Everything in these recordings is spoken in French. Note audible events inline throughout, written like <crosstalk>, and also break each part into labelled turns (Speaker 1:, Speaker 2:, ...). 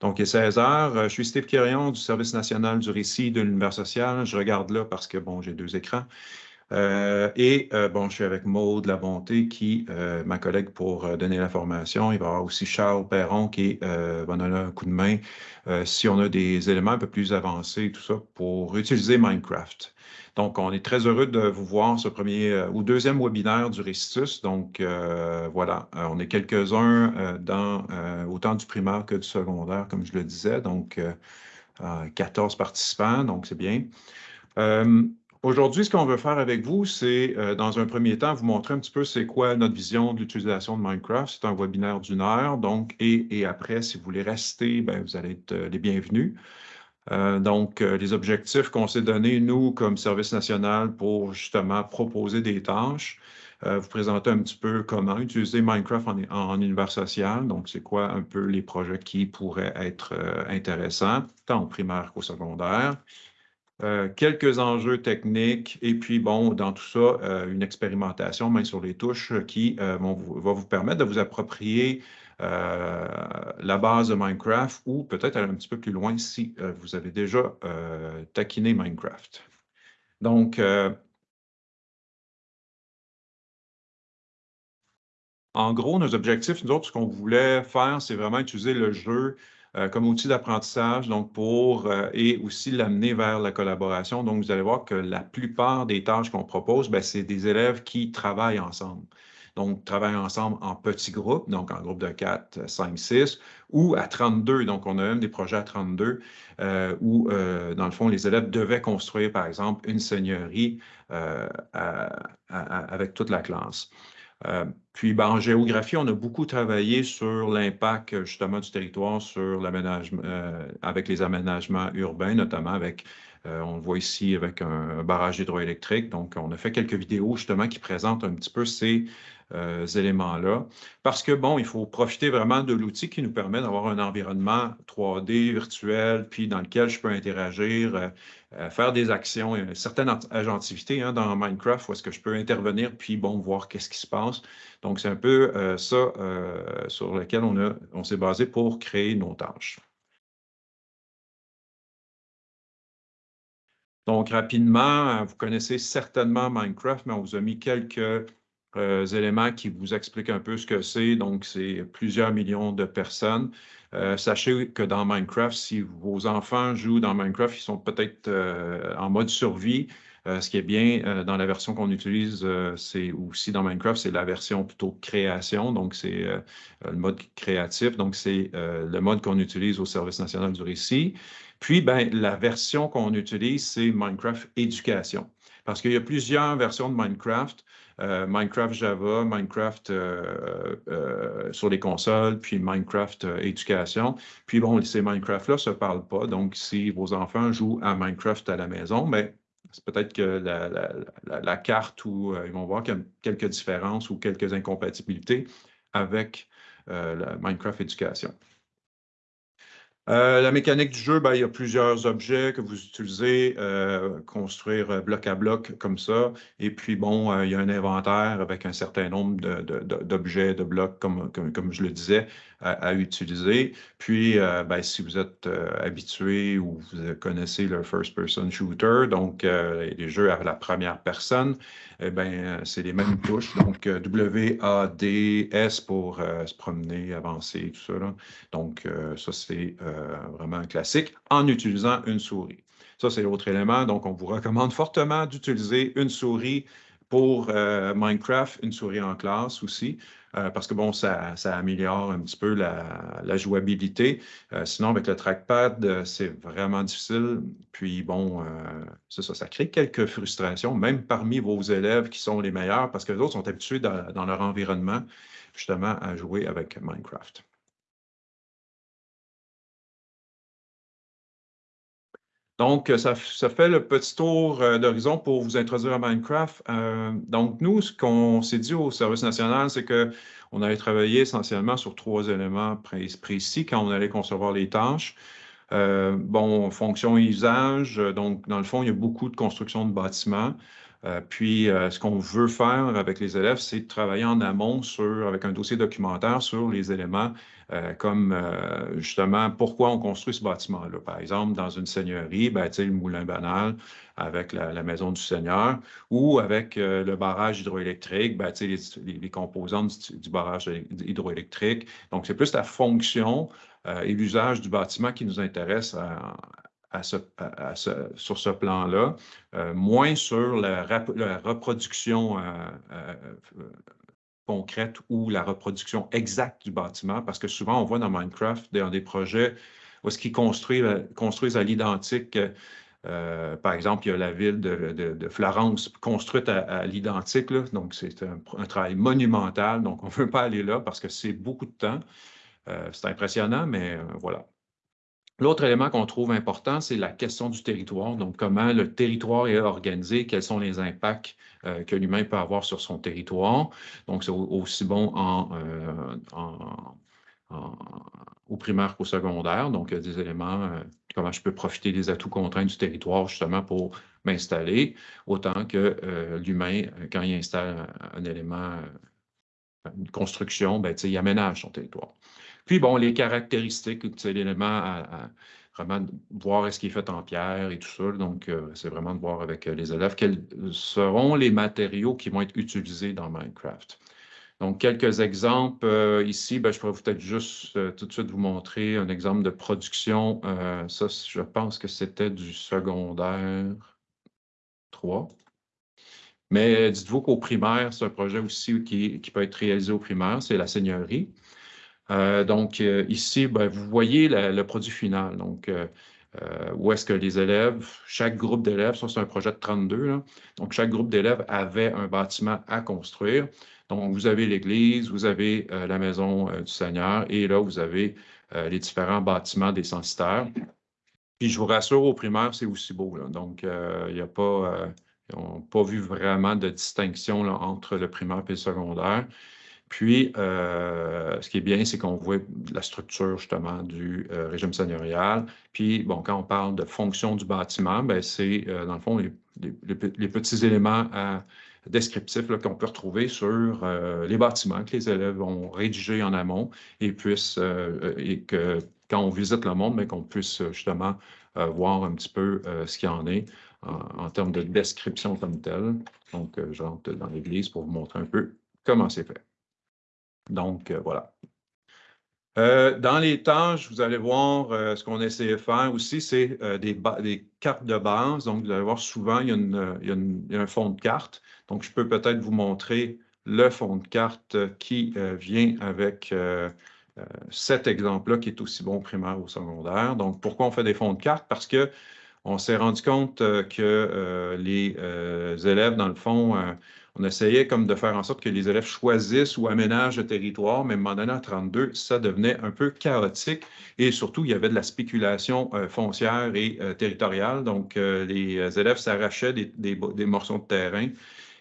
Speaker 1: Donc, il est 16 heures. Je suis Steve Quirion du Service national du récit de l'univers social. Je regarde là parce que, bon, j'ai deux écrans. Euh, et euh, bon, je suis avec Maude La Bonté, qui, euh, ma collègue pour donner l'information. Il va y avoir aussi Charles Perron qui va donner un coup de main si on a des éléments un peu plus avancés, tout ça, pour utiliser Minecraft. Donc, on est très heureux de vous voir ce premier ou deuxième webinaire du Récitus. Donc, voilà, on est quelques-uns dans autant du primaire que du secondaire, comme je le disais. Donc, 14 participants, donc c'est bien. Aujourd'hui, ce qu'on veut faire avec vous, c'est, euh, dans un premier temps, vous montrer un petit peu c'est quoi notre vision de l'utilisation de Minecraft. C'est un webinaire d'une heure, donc, et, après, si vous voulez rester, ben, vous allez être euh, les bienvenus. Euh, donc, les objectifs qu'on s'est donnés, nous, comme service national, pour justement proposer des tâches, vous présenter un petit peu comment utiliser Minecraft en, en univers social. Donc, c'est quoi un peu les projets qui pourraient être intéressants, tant au primaire qu'au secondaire. Euh, quelques enjeux techniques et puis, bon, dans tout ça, euh, une expérimentation main sur les touches qui euh, va vous permettre de vous approprier la base de Minecraft ou peut-être aller un petit peu plus loin si vous avez déjà taquiné Minecraft. Donc, en gros, nos objectifs, nous autres, ce qu'on voulait faire, c'est vraiment utiliser le jeu comme outil d'apprentissage, donc pour euh, et aussi l'amener vers la collaboration. Donc, vous allez voir que la plupart des tâches qu'on propose, ben, c'est des élèves qui travaillent ensemble. Donc, travaillent ensemble en petits groupes, donc en groupe de 4, 5, 6, ou à 32. Donc, on a même des projets à 32 euh, où, dans le fond, les élèves devaient construire, par exemple, une seigneurie avec toute la classe. Euh, puis, ben, en géographie, on a beaucoup travaillé sur l'impact justement du territoire sur l'aménagement, euh, avec les aménagements urbains, notamment avec, euh, on le voit ici avec un, barrage hydroélectrique. Donc, on a fait quelques vidéos justement qui présentent un petit peu ces éléments-là. Parce que, bon, il faut profiter vraiment de l'outil qui nous permet d'avoir un environnement 3D virtuel, puis dans lequel je peux interagir, euh, faire des actions, une certaine agentivité hein, dans Minecraft où est-ce que je peux intervenir puis bon, voir qu'est-ce qui se passe. Donc, c'est un peu euh, ça euh, sur lequel on, on s'est basé pour créer nos tâches. Donc, rapidement, vous connaissez certainement Minecraft, mais on vous a mis quelques éléments qui vous expliquent un peu ce que c'est. Donc, c'est plusieurs millions de personnes. Euh, sachez que dans Minecraft, si vos enfants jouent dans Minecraft, ils sont peut-être euh, en mode survie. Euh, ce qui est bien dans la version qu'on utilise, c'est aussi dans Minecraft, c'est la version plutôt création, donc c'est le mode créatif, donc c'est le mode qu'on utilise au Service national du récit. Puis, ben, la version qu'on utilise, c'est Minecraft éducation. Parce qu'il y a plusieurs versions de Minecraft. Euh, Minecraft Java, Minecraft euh, euh, sur les consoles, puis Minecraft éducation. Puis bon, ces Minecraft-là ne se parlent pas. Donc, si vos enfants jouent à Minecraft à la maison, mais ben, c'est peut-être que la, carte ou ils vont voir quelques différences ou quelques incompatibilités avec Minecraft éducation. Euh, la mécanique du jeu, ben, il y a plusieurs objets que vous utilisez, euh, construire euh, bloc à bloc comme ça. Et puis, bon, il y a un inventaire avec un certain nombre d'objets, de, blocs, comme, comme, je le disais, à, utiliser. Puis, ben, si vous êtes habitué ou vous connaissez le first-person shooter, donc les jeux à la première personne, eh bien, c'est les mêmes touches. Donc, W, A, D, S pour se promener, avancer, tout ça. Donc, ça, c'est euh, vraiment classique, en utilisant une souris. Ça, c'est l'autre élément. Donc, on vous recommande fortement d'utiliser une souris pour euh, Minecraft, une souris en classe aussi, euh, parce que bon, ça, améliore un petit peu la, jouabilité. sinon, avec le trackpad, c'est vraiment difficile. Puis bon, ça, ça crée quelques frustrations, même parmi vos élèves qui sont les meilleurs, parce que les autres sont habitués dans leur environnement, justement, à jouer avec Minecraft. Donc, ça, fait le petit tour euh, d'horizon pour vous introduire à Minecraft. Euh, donc, nous, ce qu'on s'est dit au Service national, c'est qu'on allait travailler essentiellement sur trois éléments précis quand on allait concevoir les tâches. Euh, bon, fonction et usage. Donc, dans le fond, il y a beaucoup de construction de bâtiments. Puis, ce qu'on veut faire avec les élèves, c'est travailler en amont sur, avec un dossier documentaire sur les éléments comme justement pourquoi on construit ce bâtiment-là. Par exemple, dans une seigneurie, ben, le moulin banal avec la, maison du seigneur ou avec le barrage hydroélectrique, ben, les, composantes du, barrage hydroélectrique. Donc, c'est plus la fonction et l'usage du bâtiment qui nous intéresse sur ce plan-là, euh, moins sur la, reproduction euh, euh, concrète ou la reproduction exacte du bâtiment, parce que souvent, on voit dans Minecraft, des projets où ce qu'ils construisent, à l'identique, par exemple, il y a la ville de, Florence construite à, l'identique, donc c'est un, travail monumental, donc on ne veut pas aller là parce que c'est beaucoup de temps. c'est impressionnant, mais voilà. L'autre élément qu'on trouve important, c'est la question du territoire. Donc, comment le territoire est organisé, quels sont les impacts euh, que l'humain peut avoir sur son territoire. Donc, c'est aussi bon euh, au primaire qu'au secondaire. Donc, il y a des éléments, euh, comment je peux profiter des atouts contraints du territoire justement pour m'installer, autant que l'humain, quand il installe un, élément, une construction, ben, il aménage son territoire. Puis, bon, les caractéristiques, c'est l'élément à, vraiment voir est-ce qui est fait en pierre et tout ça. Donc, euh, c'est vraiment de voir avec euh, les élèves quels seront les matériaux qui vont être utilisés dans Minecraft. Donc, quelques exemples euh, ici, ben, je pourrais peut-être juste tout de suite vous montrer un exemple de production. ça, je pense que c'était du secondaire 3. Mais dites-vous qu'au primaire, c'est un projet aussi qui, peut être réalisé au primaire, c'est la seigneurie. Euh, donc, euh, ici, ben, vous voyez le produit final. Donc, euh, où est-ce que les élèves, chaque groupe d'élèves, ça c'est un projet de 32, donc chaque groupe d'élèves avait un bâtiment à construire. Donc, vous avez l'église, vous avez la maison du Seigneur et là, vous avez les différents bâtiments des censitaires. Puis, je vous rassure, au primaire, c'est aussi beau. Donc, il n'y a pas, ils n'ont pas vu vraiment de distinction entre le primaire et le secondaire. Puis, euh, ce qui est bien, c'est qu'on voit la structure justement du euh, régime seigneurial. Puis, bon, quand on parle de fonction du bâtiment, ben, c'est euh, dans le fond les, petits éléments descriptifs qu'on peut retrouver sur les bâtiments que les élèves ont rédigés en amont et puissent, et que quand on visite le monde, mais ben, qu'on puisse justement voir un petit peu ce qu'il y en est en, en, termes de description comme telle. Donc, j'entre dans l'église pour vous montrer un peu comment c'est fait. Donc, euh, voilà. Euh, dans les tâches, vous allez voir euh, ce qu'on essaie de faire aussi, c'est des, cartes de base. Donc, vous allez voir souvent, il y a, un fond de carte. Donc, je peux peut-être vous montrer le fond de carte qui vient avec cet exemple-là, qui est aussi bon primaire ou secondaire. Donc, pourquoi on fait des fonds de carte? Parce qu'on s'est rendu compte que les élèves, dans le fond, on essayait comme de faire en sorte que les élèves choisissent ou aménagent le territoire, mais à un moment donné, à 32, ça devenait un peu chaotique et surtout, il y avait de la spéculation euh, foncière et euh, territoriale. Donc, euh, les élèves s'arrachaient des, morceaux de terrain.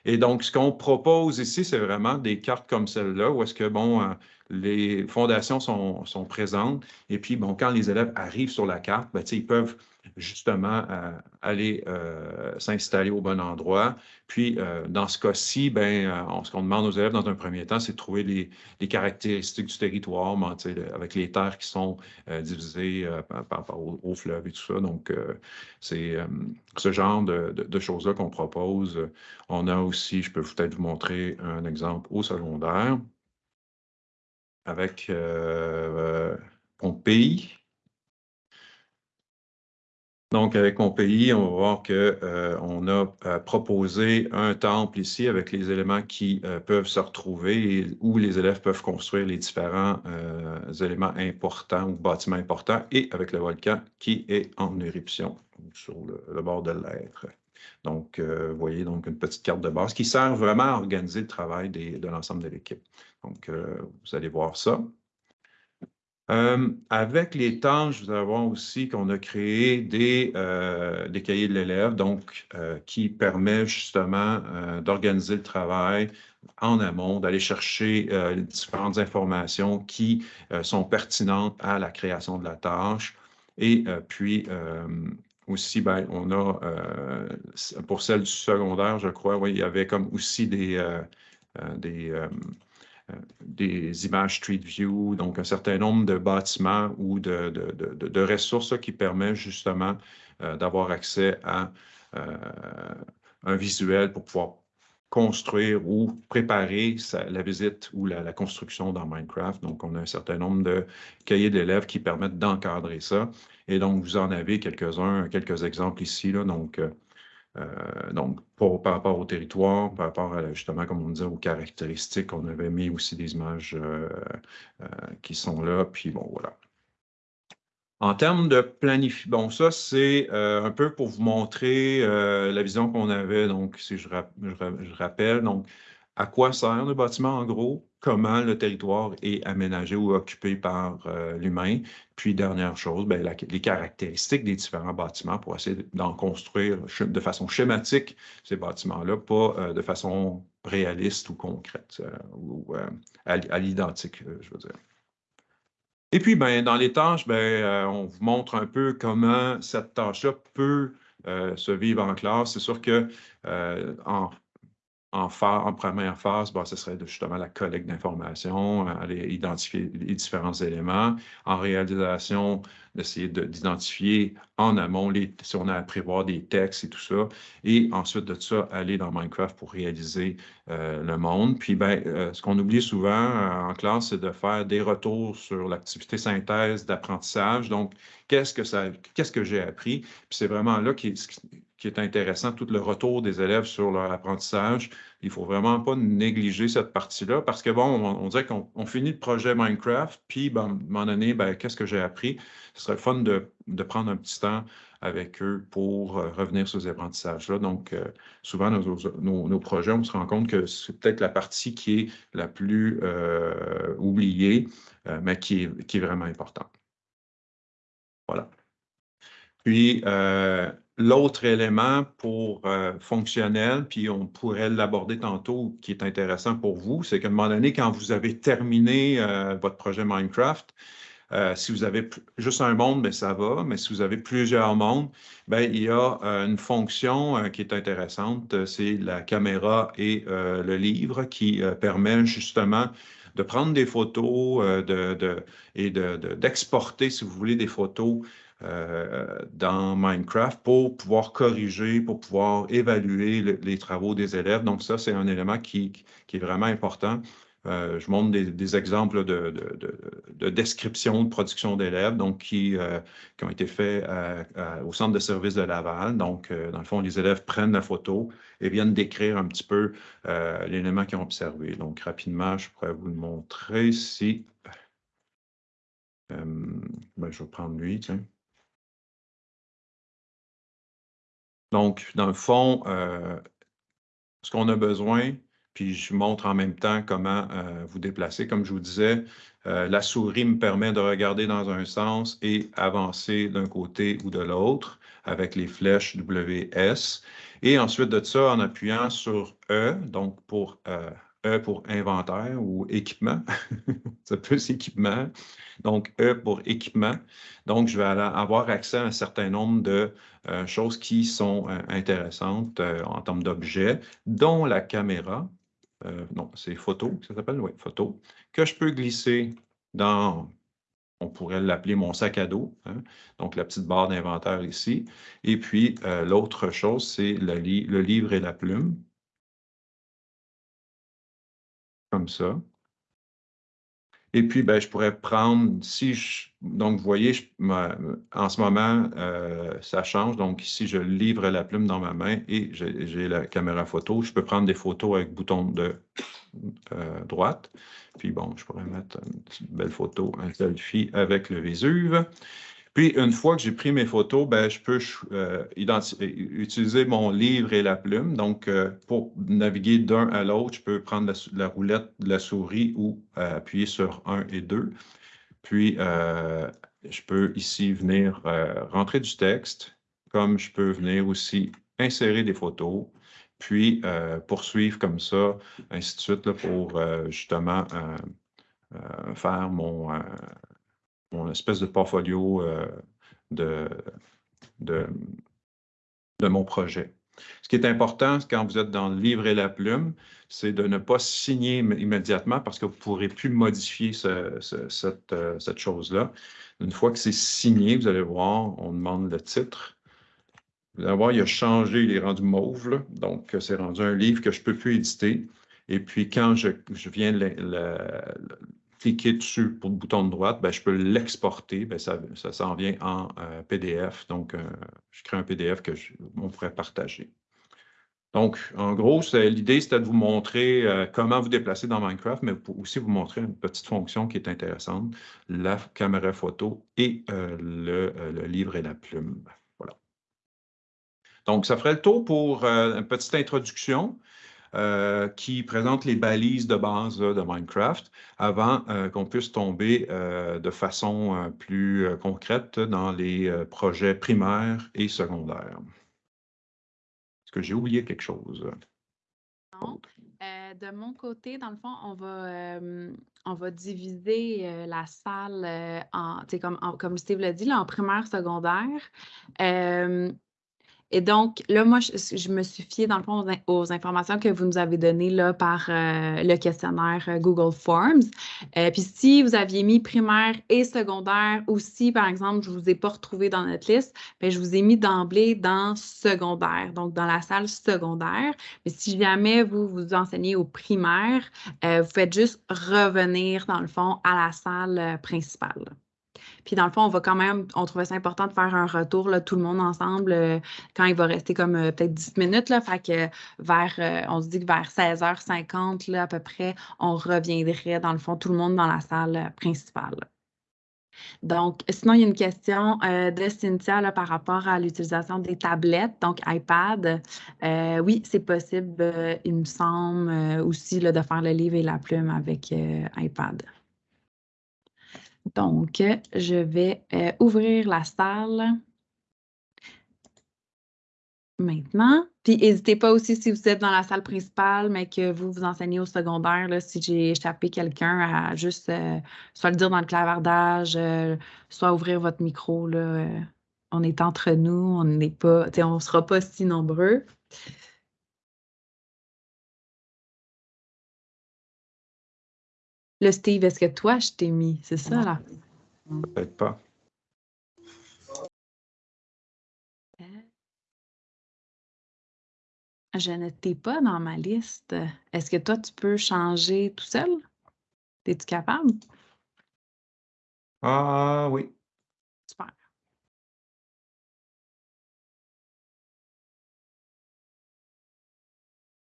Speaker 1: Et donc, ce qu'on propose ici, c'est vraiment des cartes comme celle-là, où est-ce que, bon, les fondations sont, sont, présentes. Et puis, bon, quand les élèves arrivent sur la carte, ben, ils peuvent justement euh, aller euh, s'installer au bon endroit. Puis, euh, dans ce cas-ci, ben, ce qu'on demande aux élèves dans un premier temps, c'est de trouver les, caractéristiques du territoire, avec les terres qui sont divisées par, rapport au, fleuve et tout ça. Donc, c'est ce genre de, de choses-là qu'on propose. On a aussi, je peux peut-être vous montrer un exemple au secondaire avec Pompéi. Donc, avec mon pays, on va voir qu'on euh, a euh, proposé un temple ici avec les éléments qui euh, peuvent se retrouver et où les élèves peuvent construire les différents éléments importants ou bâtiments importants et avec le volcan qui est en éruption sur le, bord de l'être. Donc, vous voyez donc une petite carte de base qui sert vraiment à organiser le travail de l'ensemble de l'équipe. Donc, vous allez voir ça. Euh, avec les tâches, allez voir aussi qu'on a créé des, euh, des cahiers de l'élève, donc euh, qui permet justement d'organiser le travail en amont, d'aller chercher les différentes informations qui sont pertinentes à la création de la tâche. Et puis aussi, ben, on a, pour celle du secondaire, je crois, oui, il y avait comme aussi des, des, des images Street View, donc un certain nombre de bâtiments ou de, ressources qui permettent justement d'avoir accès à un visuel pour pouvoir construire ou préparer la visite ou la, construction dans Minecraft. Donc, on a un certain nombre de cahiers d'élèves qui permettent d'encadrer ça. Et donc, vous en avez quelques-uns, quelques exemples ici. Là, donc, euh, euh, donc par rapport au territoire, par rapport à, justement, comme on disait, aux caractéristiques, on avait mis aussi des images euh, qui sont là. Puis bon, voilà. En termes de planification, bon, ça, c'est euh, un peu pour vous montrer euh, la vision qu'on avait. Donc, si je, rappelle, donc, à quoi sert le bâtiment en gros, comment le territoire est aménagé ou occupé par euh, l'humain. Puis, dernière chose, ben, les caractéristiques des différents bâtiments pour essayer d'en construire de façon schématique ces bâtiments-là, pas de façon réaliste ou concrète ou à l'identique, je veux dire. Et puis, ben, dans les tâches, ben, euh, on vous montre un peu comment cette tâche-là peut euh, se vivre en classe. C'est sûr que euh, en en, première phase, bah, ce serait justement la collecte d'informations, aller identifier les différents éléments. En réalisation, d'essayer d'identifier en amont si on a à prévoir des textes et tout ça. Et ensuite de ça, aller dans Minecraft pour réaliser euh, le monde. Puis, ben, euh, ce qu'on oublie souvent euh, en classe, c'est de faire des retours sur l'activité synthèse d'apprentissage. Donc, qu'est-ce que ça, j'ai appris? Puis c'est vraiment là qui, qui est intéressant, tout le retour des élèves sur leur apprentissage. Il ne faut vraiment pas négliger cette partie-là parce que, bon, on, dirait qu'on finit le projet Minecraft, puis, ben, à un moment donné, ben, qu'est-ce que j'ai appris? Ce serait fun de, prendre un petit temps avec eux pour euh, revenir sur ces apprentissages-là. Donc, euh, souvent, nos, projets, on se rend compte que c'est peut-être la partie qui est la plus euh, oubliée, mais qui est, qui est vraiment importante. Voilà. Puis, L'autre élément pour euh, fonctionnel, puis on pourrait l'aborder tantôt, qui est intéressant pour vous, c'est qu'à un moment donné, quand vous avez terminé euh, votre projet Minecraft, euh, si vous avez juste un monde, bien, ça va, mais si vous avez plusieurs mondes, bien, il y a une fonction qui est intéressante, c'est la caméra et le livre qui permet justement de prendre des photos de, de, et d'exporter, si vous voulez, des photos euh, dans Minecraft pour pouvoir corriger, pour pouvoir évaluer les travaux des élèves. Donc ça, c'est un élément qui, est vraiment important. Euh, je montre des, exemples de, description de production d'élèves qui, euh, qui, ont été faits au centre de service de Laval. Donc, dans le fond, les élèves prennent la photo et viennent décrire un petit peu l'élément qu'ils ont observé. Donc, rapidement, je pourrais vous le montrer ici. Ben, je vais prendre lui, tiens. Donc, dans le fond, euh, ce qu'on a besoin, puis je montre en même temps comment euh, vous déplacer. Comme je vous disais, euh, la souris me permet de regarder dans un sens et avancer d'un côté ou de l'autre avec les flèches WS. Et ensuite de ça, en appuyant sur E, donc pour E pour inventaire ou équipement. <laughs> peut être équipement. Donc, E pour équipement. Donc, je vais avoir accès à un certain nombre de euh, choses qui sont euh, intéressantes euh, en termes d'objets, dont la caméra. non, c'est photo, ça s'appelle, oui, photo, que je peux glisser dans, on pourrait l'appeler mon sac à dos, hein. donc la petite barre d'inventaire ici. Et puis, l'autre chose, c'est le livre et la plume. Comme ça. Et puis, ben, je pourrais prendre, si je, donc vous voyez, en ce moment, euh, ça change. Donc ici, je livre la plume dans ma main et j'ai la caméra photo. Je peux prendre des photos avec bouton de euh, droite. Puis bon, je pourrais mettre une belle photo, un selfie avec le Vésuve. Puis, une fois que j'ai pris mes photos, ben, je peux euh, utiliser mon livre et la plume. Donc, euh, pour naviguer d'un à l'autre, je peux prendre la, roulette de la souris ou euh, appuyer sur 1 et 2. Puis, je peux ici venir rentrer du texte, comme je peux venir aussi insérer des photos, puis poursuivre comme ça, ainsi de suite, pour justement faire mon espèce de portfolio euh, de, de, mon projet. Ce qui est important quand vous êtes dans le livre et la plume, c'est de ne pas signer immédiatement parce que vous ne pourrez plus modifier cette, euh, cette chose-là. Une fois que c'est signé, vous allez voir, on demande le titre. Vous allez voir, il a changé, il est rendu mauve, donc c'est rendu un livre que je ne peux plus éditer. Et puis, quand je, viens le, cliquer dessus pour le bouton de droite, ben, je peux l'exporter. Ben, ça, s'en vient en euh, PDF. Donc, euh, je crée un PDF que on pourrait partager. Donc, en gros, l'idée, c'était de vous montrer euh, comment vous déplacer dans Minecraft, mais aussi vous montrer une petite fonction qui est intéressante, la caméra photo et le, le, livre et la plume. Voilà. Donc, ça ferait le tour pour une petite introduction. Euh, qui présente les balises de base de Minecraft avant euh, qu'on puisse tomber euh, de façon plus concrète dans les projets primaires et secondaires. Est-ce que j'ai oublié quelque chose?
Speaker 2: Non. de mon côté, dans le fond, on va, on va diviser la salle en, comme, comme Steve l'a dit, en primaire, secondaire. Et donc, là, moi, je, me suis fiée, dans le fond, aux, informations que vous nous avez données là, par euh, le questionnaire euh, Google Forms. Euh, puis si vous aviez mis primaire et secondaire, ou si, par exemple, je ne vous ai pas retrouvé dans notre liste, bien, je vous ai mis d'emblée dans secondaire, donc dans la salle secondaire. Mais si jamais vous vous enseignez au primaire, vous faites juste revenir, dans le fond, à la salle principale. Puis dans le fond, on va quand même, on trouvait ça important de faire un retour, là, tout le monde ensemble, euh, quand il va rester comme euh, peut-être 10 minutes. Là, fait que vers, euh, on se dit que vers 16h50, là, à peu près, on reviendrait, dans le fond, tout le monde dans la salle principale. Donc, sinon, il y a une question de Cynthia par rapport à l'utilisation des tablettes, donc iPad. oui, c'est possible, il me semble, aussi là, de faire le livre et la plume avec iPad. Donc, je vais euh, ouvrir la salle maintenant. Puis, n'hésitez pas aussi si vous êtes dans la salle principale, mais que vous vous enseignez au secondaire, si j'ai échappé quelqu'un, à juste euh, soit le dire dans le clavardage, euh, soit ouvrir votre micro. Là, on est entre nous, on n'est pas, on ne sera pas si nombreux. Le Steve, est-ce que toi, je t'ai mis? C'est ça, là?
Speaker 1: Peut-être pas.
Speaker 2: Je ne t'ai pas dans ma liste. Est-ce que toi, tu peux changer tout seul? Es-tu capable?
Speaker 1: Ah oui.
Speaker 2: Super.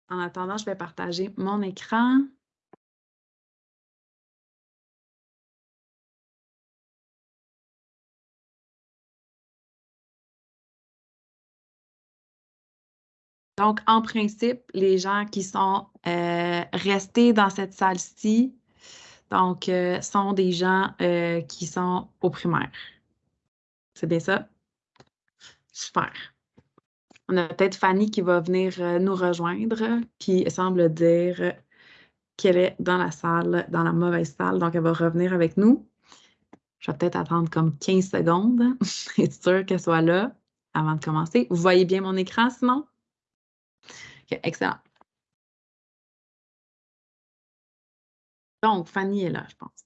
Speaker 2: En attendant, je vais partager mon écran. Donc, en principe, les gens qui sont euh, restés dans cette salle-ci, donc, euh, sont des gens euh, qui sont au primaire. C'est bien ça? Super. On a peut-être Fanny qui va venir nous rejoindre, qui semble dire qu'elle est dans la salle, dans la mauvaise salle, donc elle va revenir avec nous. Je vais peut-être attendre comme 15 secondes, <laughs> être sûr qu'elle soit là avant de commencer. Vous voyez bien mon écran sinon? Excellent. Donc, Fanny est là, je pense.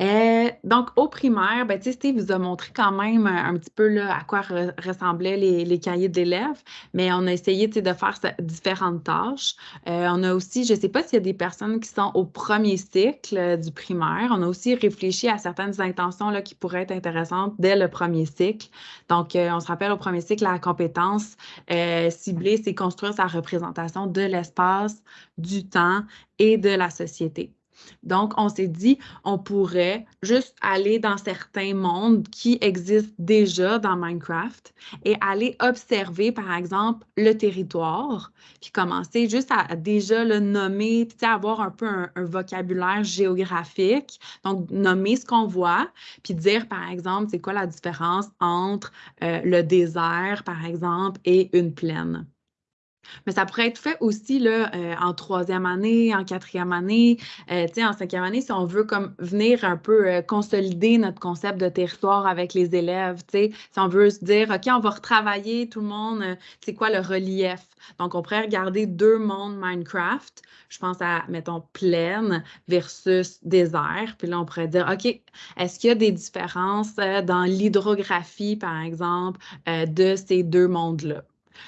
Speaker 2: Euh, donc, au primaire, ben, Steve vous a montré quand même euh, un, petit peu à quoi ressemblaient les, cahiers d'élèves, mais on a essayé de faire différentes tâches. Euh, on a aussi, je ne sais pas s'il y a des personnes qui sont au premier cycle du primaire, on a aussi réfléchi à certaines intentions qui pourraient être intéressantes dès le premier cycle. Donc, on se rappelle au premier cycle, la compétence ciblée, c'est construire sa représentation de l'espace, du temps et de la société. Donc, on s'est dit, on pourrait juste aller dans certains mondes qui existent déjà dans Minecraft et aller observer, par exemple, le territoire, puis commencer juste à, déjà le nommer, puis avoir un peu un, vocabulaire géographique. Donc, nommer ce qu'on voit, puis dire, par exemple, c'est quoi la différence entre euh, le désert, par exemple, et une plaine. Mais ça pourrait être fait aussi là, euh, en troisième année, en quatrième année, euh, en cinquième année, si on veut comme venir un peu euh, consolider notre concept de territoire avec les élèves. Si on veut se dire, OK, on va retravailler tout le monde, c'est quoi le relief? Donc, on pourrait regarder deux mondes Minecraft. Je pense à, mettons, plaine versus désert. Puis là, on pourrait dire, OK, est-ce qu'il y a des différences dans l'hydrographie, par exemple, de ces deux mondes-là?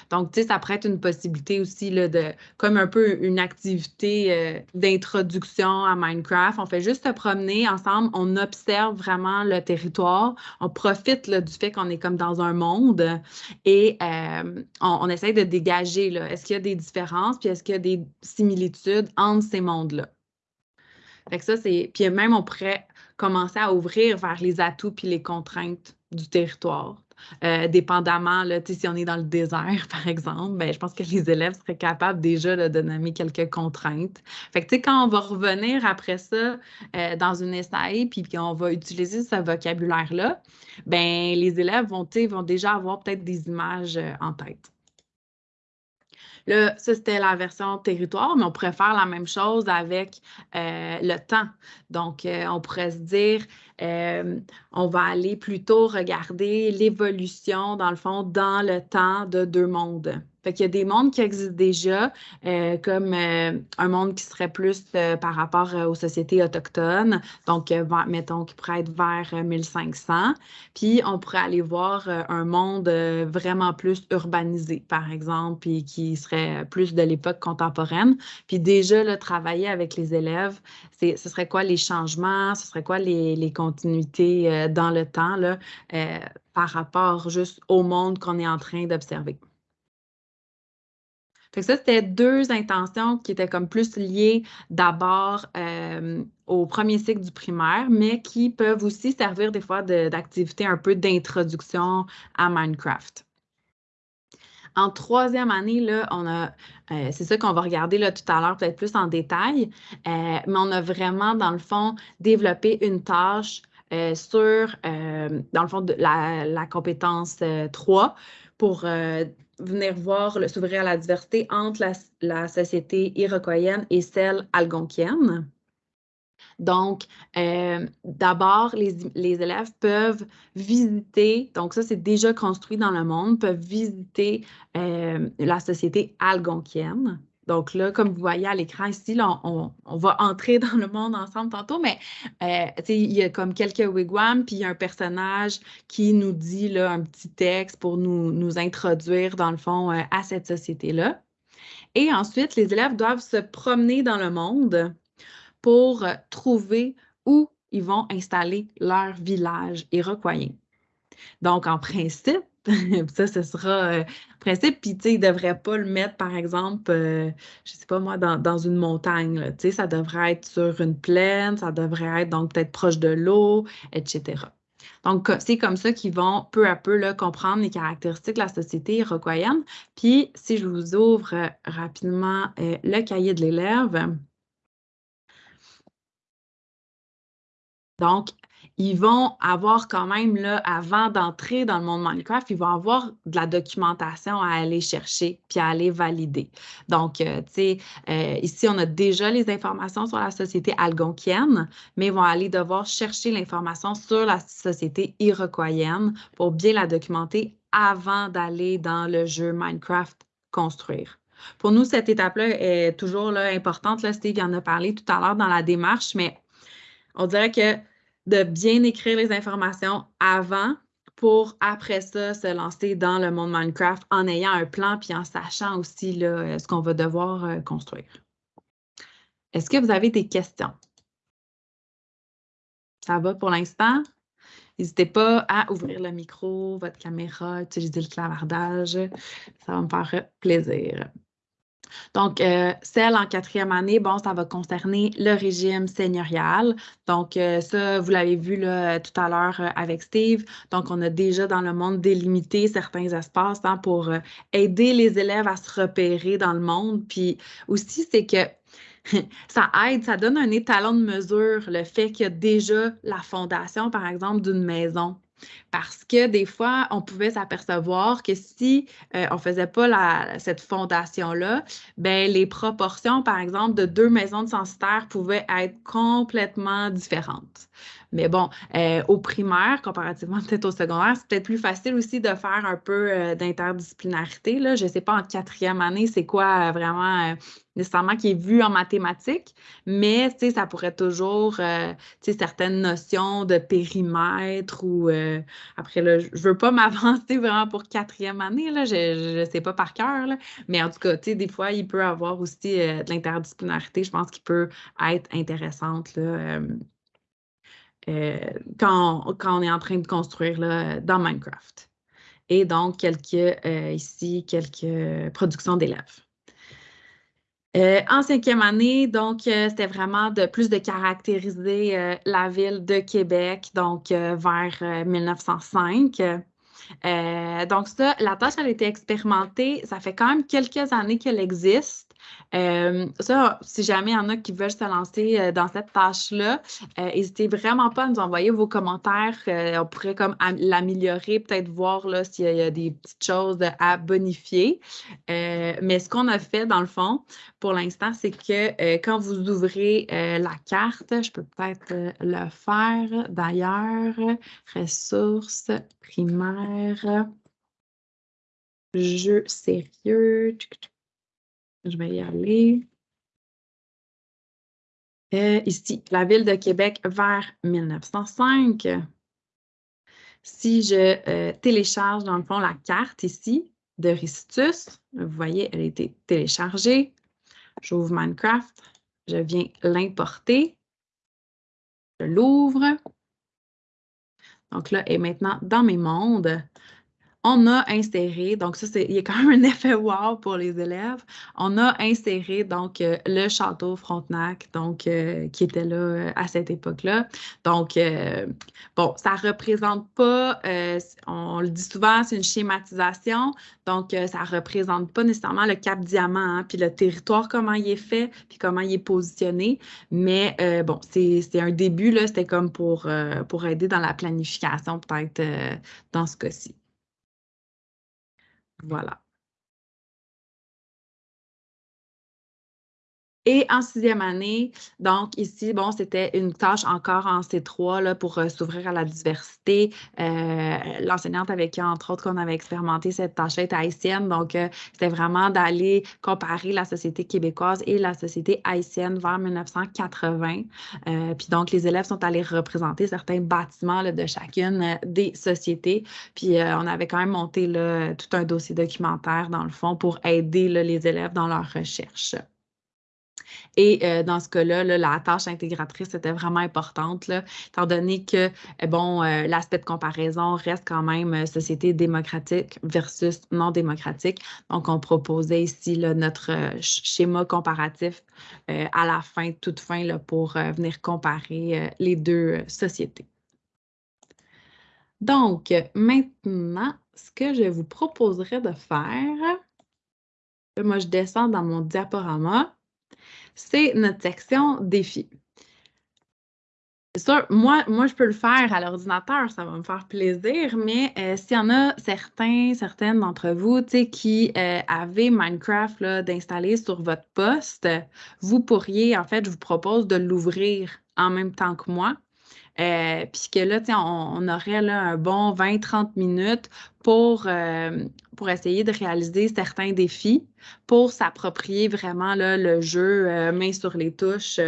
Speaker 2: Donc, tu sais, ça pourrait être une possibilité aussi de, comme un peu une activité euh, d'introduction à Minecraft. On fait juste se promener ensemble, on observe vraiment le territoire, on profite du fait qu'on est comme dans un monde et euh, on, on, essaie de dégager, est-ce qu'il y a des différences, puis est-ce qu'il y a des similitudes entre ces mondes-là? Fait que ça, c'est. Puis même, on pourrait commencer à ouvrir vers les atouts puis les contraintes du territoire. Euh, dépendamment, si on est dans le désert, <laughs> par exemple, ben, je pense que les élèves seraient capables déjà de nommer quelques contraintes. Quand on va revenir après ça euh, dans une SAE, puis qu'on va utiliser ce vocabulaire-là, ben, les élèves vont, vont déjà avoir peut-être des images euh, en tête. Là, ça, c'était la version territoire, mais on pourrait faire la même chose avec le temps. Donc, on pourrait se dire, euh, on va aller plutôt regarder l'évolution, dans le fond, dans le temps de deux mondes. Fait qu'il y a des mondes qui existent déjà, euh, comme euh, un monde qui serait plus par rapport aux sociétés autochtones, donc mettons qui pourrait être vers 1500. Puis on pourrait aller voir un monde vraiment plus urbanisé, par exemple, puis qui serait plus de l'époque contemporaine. Puis déjà, là, travailler avec les élèves, ce serait quoi les changements, ce serait quoi les, les continuité euh, dans le temps euh, par rapport juste au monde qu'on est en train d'observer. ça, c'était deux intentions qui étaient comme plus liées d'abord euh, au premier cycle du primaire, mais qui peuvent aussi servir des fois d'activité un peu d'introduction à Minecraft. En troisième année, a, c'est ça qu'on va regarder là, tout à l'heure, peut-être plus en détail, mais on a vraiment, dans le fond, développé une tâche euh, sur, euh, dans le fond, la, compétence 3 euh, pour venir voir, s'ouvrir à la diversité entre la, société iroquoienne et celle algonquienne. Donc, d'abord, les, élèves peuvent visiter, donc ça c'est déjà construit dans le monde, peuvent visiter la société algonquienne. Donc là, comme vous voyez à l'écran ici, on, va entrer dans le monde ensemble tantôt, mais euh, il y a comme quelques wigwams, puis il y a un personnage qui nous dit là, un petit texte pour nous, nous introduire, dans le fond, euh, à cette société-là. Et ensuite, les élèves doivent se promener dans le monde pour euh, trouver où ils vont installer leur village iroquoien. Donc, en principe, <laughs> ça, ce sera euh, principe. Puis, tu sais, il ne devrait pas le mettre, par exemple, euh, je ne sais pas moi, dans, une montagne. Tu sais, ça devrait être sur une plaine, ça devrait être donc peut-être proche de l'eau, etc. Donc, c'est comme ça qu'ils vont peu à peu comprendre les caractéristiques de la société iroquoienne. Puis, si je vous ouvre euh, rapidement le cahier de l'élève, donc, ils vont avoir quand même, là, avant d'entrer dans le monde Minecraft, ils vont avoir de la documentation à aller chercher puis à aller valider. Donc, euh, tu sais, euh, ici, on a déjà les informations sur la société algonquienne, mais ils vont aller devoir chercher l'information sur la société iroquoienne pour bien la documenter avant d'aller dans le jeu Minecraft construire. Pour nous, cette étape-là est toujours là, importante. Là, Steve en a parlé tout à l'heure dans la démarche, mais on dirait que de bien écrire les informations avant pour après ça se lancer dans le monde Minecraft en ayant un plan puis en sachant aussi là, euh, ce qu'on va devoir euh, construire. Est-ce que vous avez des questions? Ça va pour l'instant? N'hésitez pas à ouvrir le micro, votre caméra, utiliser le clavardage. Ça va me faire plaisir. Donc, euh, celle en quatrième année, bon, ça va concerner le régime seigneurial. Donc, euh, ça, vous l'avez vu là, tout à l'heure euh, avec Steve. Donc, on a déjà dans le monde délimité certains espaces hein, pour aider les élèves à se repérer dans le monde. Puis aussi, c'est que <laughs> ça aide, ça donne un étalon de mesure, le fait qu'il y a déjà la fondation, par exemple, d'une maison. Parce que des fois, on pouvait s'apercevoir que si euh, on ne faisait pas cette fondation-là, ben, les proportions, par exemple, de deux maisons de censitaires pouvaient être complètement différentes. Mais bon, euh, au primaire, comparativement <laughs> peut-être au secondaire, c'est peut-être plus facile aussi de faire un peu euh, d'interdisciplinarité. Je ne sais pas en quatrième année, c'est quoi euh, vraiment nécessairement qui est vu en mathématiques, mais ça pourrait toujours, certaines notions de périmètre ou après, là, je ne veux pas <laughs> m'avancer vraiment pour quatrième année, là, je ne sais pas par cœur, mais en tout cas, des fois, il peut y avoir aussi de l'interdisciplinarité, je pense qu'il peut être intéressante. Là, euh, quand, on, est en train de construire là, dans Minecraft. Et donc, quelques, euh, ici, quelques productions d'élèves. Euh, en cinquième année, donc, c'était vraiment de plus de caractériser la ville de Québec, donc vers 1905. donc, ça, la tâche, elle a été expérimentée. Ça fait quand même quelques années qu'elle existe. Euh, ça, si jamais il y en a qui veulent se lancer euh, dans cette tâche-là, euh, n'hésitez vraiment pas à nous envoyer vos commentaires. on pourrait comme l'améliorer, peut-être voir s'il y, a des petites choses à bonifier. mais ce qu'on a fait, dans le fond, pour l'instant, c'est que quand vous ouvrez la carte, je peux peut-être le faire d'ailleurs, ressources primaires, jeux sérieux. Je vais y aller. Euh, ici, la ville de Québec vers 1905. Si je euh, télécharge, dans le fond, la carte ici de Ristus, vous voyez, elle a été téléchargée. J'ouvre Minecraft, je viens l'importer, je l'ouvre. Donc là, elle est maintenant dans mes mondes on a inséré, donc ça, il y a quand même un effet wow pour les élèves. On a inséré donc euh, le château Frontenac, donc euh, qui était là euh, à cette époque-là. Donc, bon, ça représente pas, on le dit souvent, c'est une schématisation, donc ça représente pas nécessairement le Cap Diamant, hein, puis le territoire, comment il est fait, puis comment il est positionné. Mais bon, c'est, c'est un début, là, c'était comme pour, pour aider dans la planification, peut-être dans ce cas-ci. Voilà. Et en sixième année, donc ici, bon, c'était une tâche encore en C3 là, pour euh, s'ouvrir à la diversité. Euh, l'enseignante avec qui, entre autres, qu'on avait expérimenté cette tâche-là est haïtienne. Donc, euh, c'était vraiment d'aller comparer la société québécoise et la société haïtienne vers 1980. puis donc, les élèves sont allés représenter certains bâtiments de chacune des sociétés. Puis on avait quand même monté là, tout un dossier documentaire, dans le fond, pour aider les élèves dans leur recherche. Et euh, dans ce cas-là, la tâche intégratrice était vraiment importante, étant donné que, euh, bon, euh, l'aspect de comparaison reste quand même société démocratique versus non démocratique. Donc, on proposait ici notre schéma comparatif à la fin, toute fin, pour venir comparer les deux sociétés. Donc, maintenant, ce que je vous proposerais de faire, moi, je descends dans mon diaporama c'est notre section défi. C'est sûr, moi, moi, je peux le faire à l'ordinateur, ça va me faire plaisir, mais euh, s'il y en a certains, certaines d'entre vous qui euh, avez Minecraft d'installer sur votre poste, vous pourriez, en fait, je vous propose de l'ouvrir en même temps que moi. Euh, puis que là, on, aurait là, un bon 20-30 minutes pour, euh, pour essayer de réaliser certains défis, pour s'approprier vraiment là, le jeu euh, main sur les touches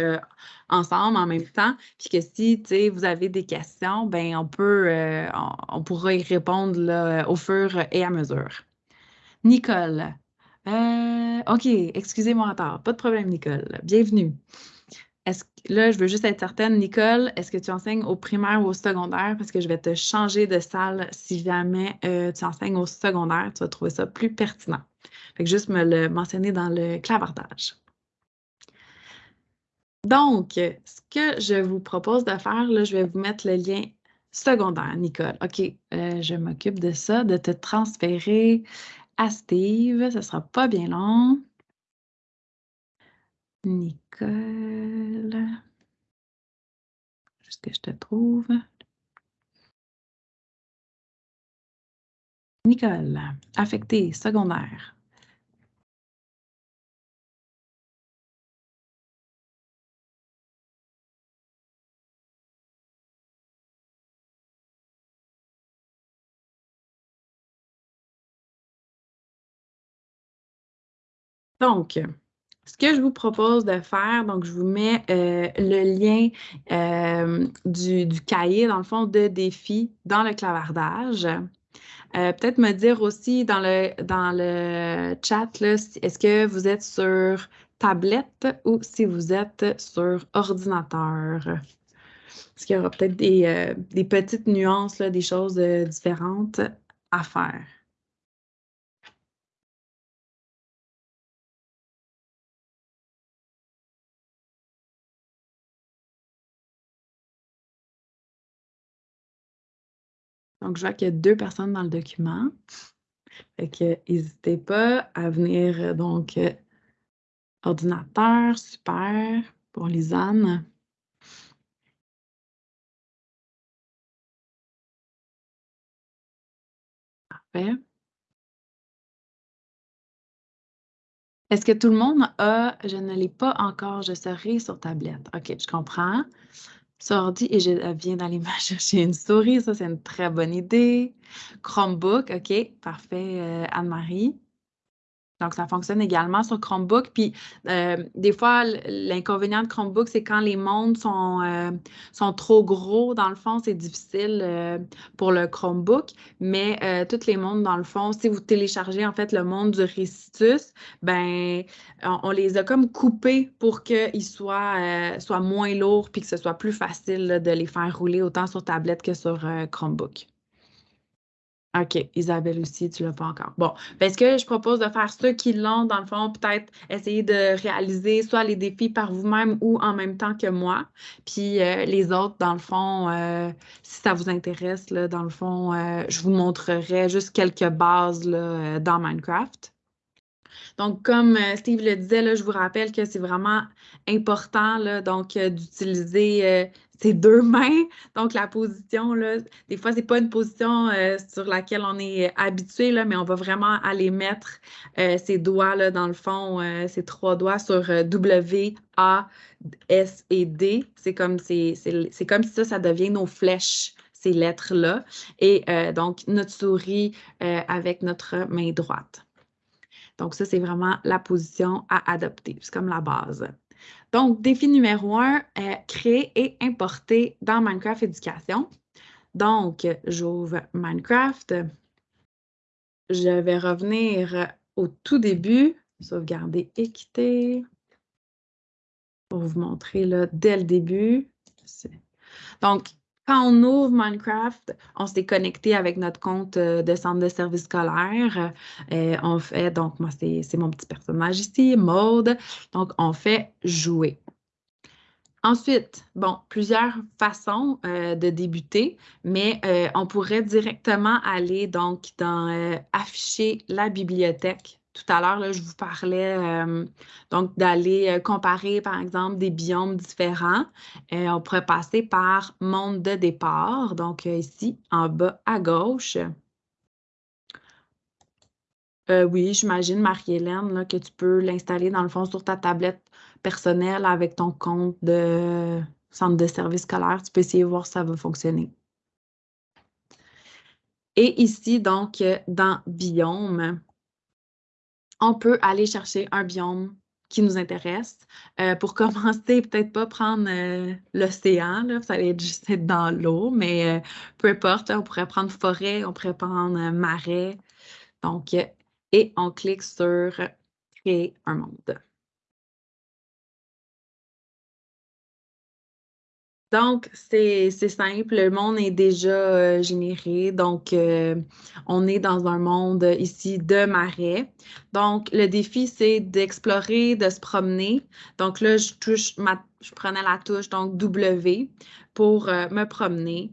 Speaker 2: ensemble en même temps. Puis que si vous avez des questions, ben on peut on, pourra y répondre au fur et à mesure. Nicole. OK, excusez-moi tard. Pas de problème, Nicole. Bienvenue. Là, je veux juste être certaine, Nicole, est-ce que tu enseignes au primaire ou au secondaire? Parce que je vais te changer de salle si jamais euh, tu enseignes au secondaire, tu vas trouver ça plus pertinent. Fait que juste me le mentionner dans le clavardage. Donc, ce que je vous propose de faire, là, je vais vous mettre le lien secondaire, Nicole. OK, euh, je m'occupe de ça, de te transférer à Steve. Ce ne sera pas bien long. Nicole. Juste que je te trouve. Nicole, affecté, secondaire. Donc, ce que je vous propose de faire, donc je vous mets euh, le lien euh, du, cahier, dans le fond, de défis dans le clavardage. Euh, peut-être me dire aussi dans le, dans le chat, est-ce que vous êtes sur tablette ou si vous êtes sur ordinateur? Est-ce qu'il y aura peut-être des, des, petites nuances, des choses différentes à faire? Donc, je vois qu'il y a deux personnes dans le document. Fait que n'hésitez pas à venir, euh, donc, euh, ordinateur, super, pour Lisanne. Parfait. Est-ce que tout le monde a, je ne l'ai pas encore, je serai sur tablette. OK, je comprends ordi et je viens d'aller <laughs> me chercher une souris. Ça, c'est une très bonne idée. Chromebook, OK, parfait, euh, Anne-Marie. Donc, ça fonctionne également sur Chromebook. Puis, euh, des fois, l'inconvénient de Chromebook, c'est quand les mondes sont, euh, sont trop gros, dans le fond, c'est difficile euh, pour le Chromebook. Mais toutes les mondes, dans le fond, si vous téléchargez, en fait, le monde du Récitus, ben on, les a comme coupés pour qu'ils soient, soient moins lourds puis que ce soit plus facile de les faire rouler autant sur tablette que sur Chromebook. OK, Isabelle aussi, tu ne l'as pas encore. Bon, ben, ce que je propose de faire ceux qui l'ont, dans le fond, peut-être essayer de réaliser soit les défis par vous-même ou en même temps que moi. Puis euh, les autres, dans le fond, euh, si ça vous intéresse, là, dans le fond, euh, je vous montrerai juste quelques bases là, dans Minecraft. Donc, comme Steve le disait, là, je vous rappelle que c'est vraiment important là, donc d'utiliser c'est deux mains. Donc, la position, là, des fois, ce n'est pas une position euh, sur laquelle on est habitué, là, mais on va vraiment aller mettre euh, ces doigts, là, dans le fond, euh, ces trois doigts sur W, A, S et D. C'est comme, c'est, comme si ça, ça devient nos flèches, ces lettres-là. Et donc, notre souris avec notre main droite. Donc, ça, c'est vraiment la position à adopter. C'est comme la base. Donc, défi numéro un, euh, créer et importer dans Minecraft Éducation. Donc, j'ouvre Minecraft. Je vais revenir au tout début, sauvegarder équité, pour vous montrer là, dès le début. Donc, quand on ouvre Minecraft, on s'est connecté avec notre compte euh, de centre de service scolaire. Euh, on fait, donc moi, c'est mon petit personnage ici, Mode. Donc, on fait jouer. Ensuite, bon, plusieurs façons euh, de débuter, mais on pourrait directement aller donc dans afficher la bibliothèque tout à l'heure, je vous parlais euh, donc d'aller euh, comparer, par exemple, des biomes différents. Euh, on pourrait passer par monde de départ, donc ici, en bas à gauche. oui, j'imagine, Marie-Hélène, que tu peux l'installer dans le fond sur ta tablette personnelle avec ton compte de centre de service scolaire. Tu peux essayer de voir si ça va fonctionner. Et ici, donc, dans Biome, on peut aller chercher un biome qui nous intéresse. Euh, pour <laughs> commencer, peut-être pas prendre euh, l'océan, ça allait juste être dans l'eau, mais euh, peu importe, on pourrait prendre forêt, on pourrait prendre marais. Donc, et on clique sur créer un monde. Donc, c'est simple, le monde est déjà euh, généré. Donc, euh, on est dans un monde ici de marais. Donc, le défi, c'est d'explorer, de se promener. Donc là, je touche je prenais la touche, donc W, pour euh, me promener.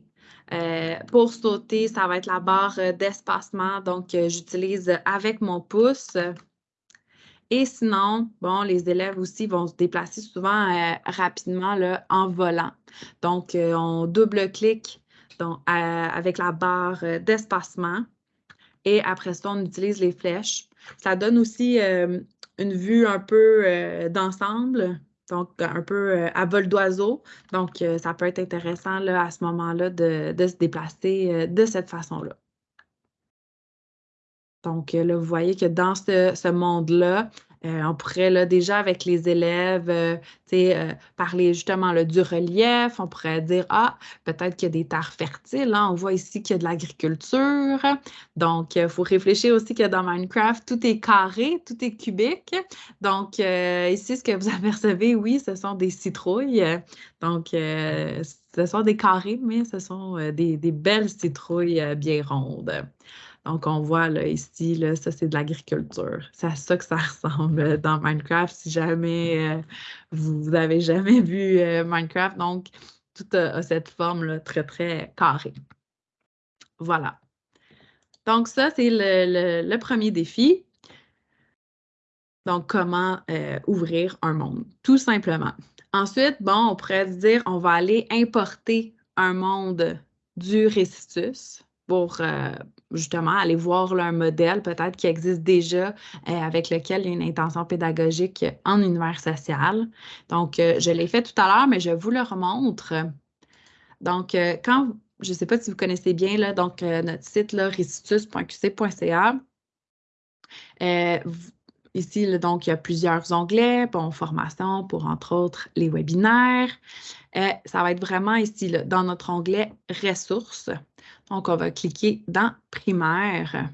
Speaker 2: pour sauter, ça va être la barre d'espacement. Donc, j'utilise avec mon pouce. Et sinon, bon, les élèves aussi vont se déplacer souvent euh, rapidement là, en volant. Donc, euh, on double-clique avec la barre euh, d'espacement Et après ça, on utilise les flèches. Ça donne aussi une vue un peu d'ensemble, donc un peu à vol d'oiseau. Donc, ça peut être intéressant là, à ce moment-là de, se déplacer de cette façon-là. Donc là, vous voyez que dans ce monde-là, euh, on pourrait là, déjà avec les élèves euh, euh, parler justement là, du relief. On pourrait dire, ah, peut-être qu'il y a des terres fertiles. Hein. On voit ici qu'il y a de l'agriculture. Donc, il faut réfléchir aussi que dans Minecraft, tout est carré, tout est cubique. Donc, ici, ce que vous <laughs> apercevez, oui, ce sont des citrouilles. Donc, ce sont des carrés, mais ce sont des belles citrouilles bien rondes. Donc, on voit là, ici, là, ça, c'est de l'agriculture. C'est à ça que ça <laughs> ressemble dans Minecraft. Si jamais euh, vous n'avez jamais vu euh, Minecraft, donc tout a, cette forme là, très, très carrée. Voilà. Donc, ça, c'est le, premier défi. Donc, comment euh, ouvrir un monde, tout simplement. Ensuite, bon, on pourrait dire, on va aller importer un monde du récitus pour euh, justement aller voir un modèle peut-être qui existe déjà euh, avec lequel il y a une intention pédagogique en univers social. Donc, euh, je l'ai fait tout à l'heure, mais je vous le remontre. Donc, quand, je ne sais pas si vous connaissez bien là, donc, notre site restitus.qc.ca. Ici, donc, il y a plusieurs onglets, bon, formation pour, entre autres, les webinaires. ça va être vraiment ici, dans notre onglet ressources. Donc, on va cliquer dans primaire.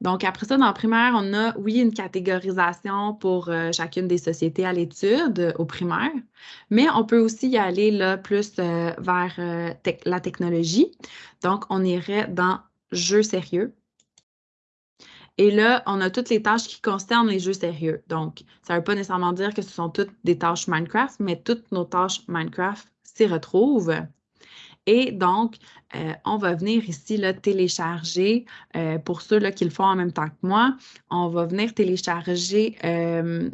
Speaker 2: Donc, après ça, dans primaire, on a, oui, une catégorisation pour euh, chacune des sociétés à l'étude euh, au primaire, mais on peut aussi y aller plus euh, vers la technologie. Donc, on irait dans jeux sérieux. Et là, on a toutes les tâches qui concernent les jeux sérieux. Donc, ça ne veut pas nécessairement dire que ce sont toutes des tâches Minecraft, mais toutes nos tâches Minecraft s'y retrouvent. Et donc, euh, on va venir ici là, télécharger, euh, pour ceux là, qui le font en même temps que moi, on va venir télécharger euh,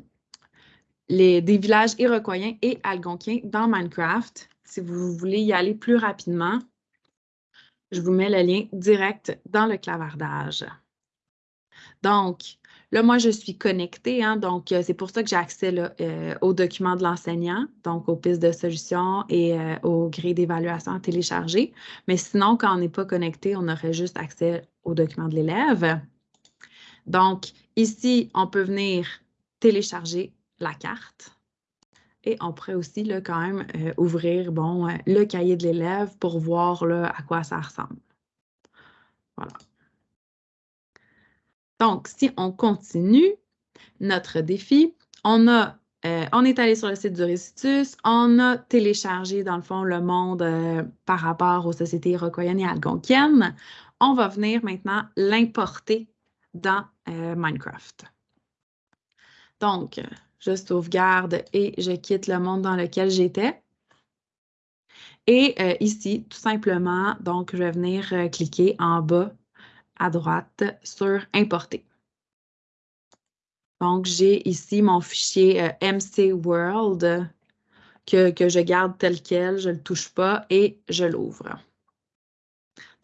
Speaker 2: les, des villages iroquoiens et algonquiens dans Minecraft. Si vous voulez y aller plus rapidement, je vous mets le lien direct dans le clavardage. Donc, Là, moi, je suis connectée, hein, donc euh, c'est pour ça que j'ai accès euh, aux documents de l'enseignant, donc aux pistes de solutions et euh, aux grilles d'évaluation à télécharger. Mais sinon, quand on n'est pas connecté, on aurait juste accès aux documents de l'élève. Donc, ici, on peut venir télécharger la carte. Et on pourrait aussi là, quand même ouvrir bon, le cahier de l'élève pour voir là, à quoi ça ressemble. Voilà. Donc, si on continue notre défi, on, a, euh, on est allé sur le site du Récitus, on a téléchargé, dans le fond, le monde euh, par rapport aux sociétés iroquoiennes et algonquiennes. On va venir maintenant l'importer dans euh, Minecraft. Donc, je sauvegarde et je quitte le monde dans lequel j'étais. Et ici, tout simplement, donc, je vais venir cliquer en bas à droite sur Importer. Donc, j'ai ici mon fichier euh, MC World que, que, je garde tel quel, je ne le touche pas et je l'ouvre.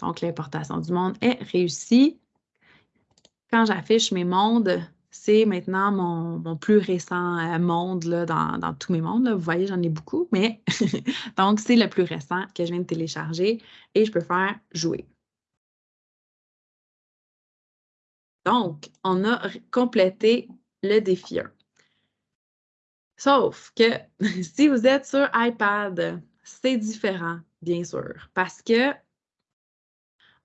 Speaker 2: Donc, l'importation du monde est réussie. Quand j'affiche mes mondes, c'est maintenant mon, plus récent euh, monde là, dans, tous mes mondes. Vous voyez, j'en ai beaucoup, mais <laughs> donc c'est le plus récent que je viens de télécharger et je peux faire jouer. Donc, on a complété le défi 1. Sauf que <laughs> si vous êtes sur iPad, c'est différent, bien sûr, parce que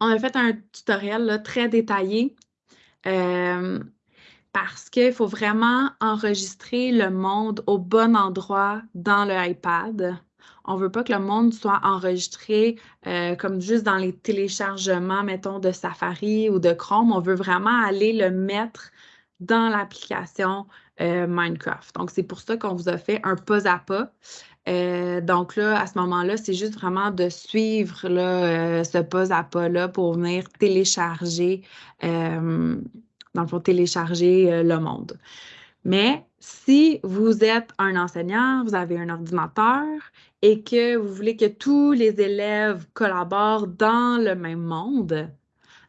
Speaker 2: on a fait un tutoriel très détaillé euh, parce qu'il faut vraiment enregistrer le monde au bon endroit dans le iPad on veut pas que le monde soit enregistré euh, comme juste dans les téléchargements, mettons, de Safari ou de Chrome. On veut vraiment aller le mettre dans l'application euh, Minecraft. Donc, c'est pour ça qu'on vous a fait un pas à pas. Euh, donc là, à ce moment-là, c'est juste vraiment de suivre ce pas à pas-là pour venir télécharger, dans le fond, télécharger le monde. Mais si vous êtes un enseignant, vous avez un ordinateur et que vous voulez que tous les élèves collaborent dans le même monde,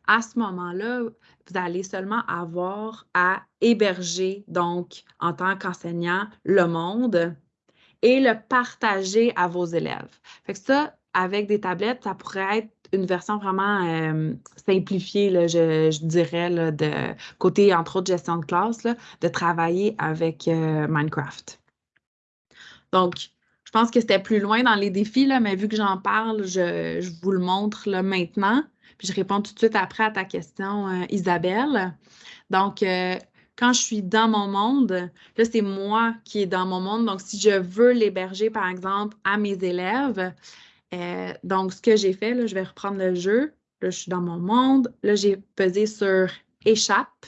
Speaker 2: à ce moment-là, vous allez seulement avoir à héberger, donc, en tant qu'enseignant, le monde et le partager à vos élèves. Fait que ça, avec des tablettes, ça pourrait être une version vraiment euh, simplifiée, je, dirais, de côté, entre autres, gestion de classe, de travailler avec euh, Minecraft. Donc, je pense que c'était plus loin dans les défis, là, mais vu que j'en parle, je, vous le montre là, maintenant. Puis je réponds tout de suite après à ta question, euh, Isabelle. Donc, quand je suis dans mon monde, là, c'est moi qui est dans mon monde. Donc, si je veux l'héberger, par exemple, à mes élèves, euh, donc, ce que j'ai fait, là, je vais reprendre le jeu. Là, je suis dans mon monde. Là, j'ai pesé sur échappe.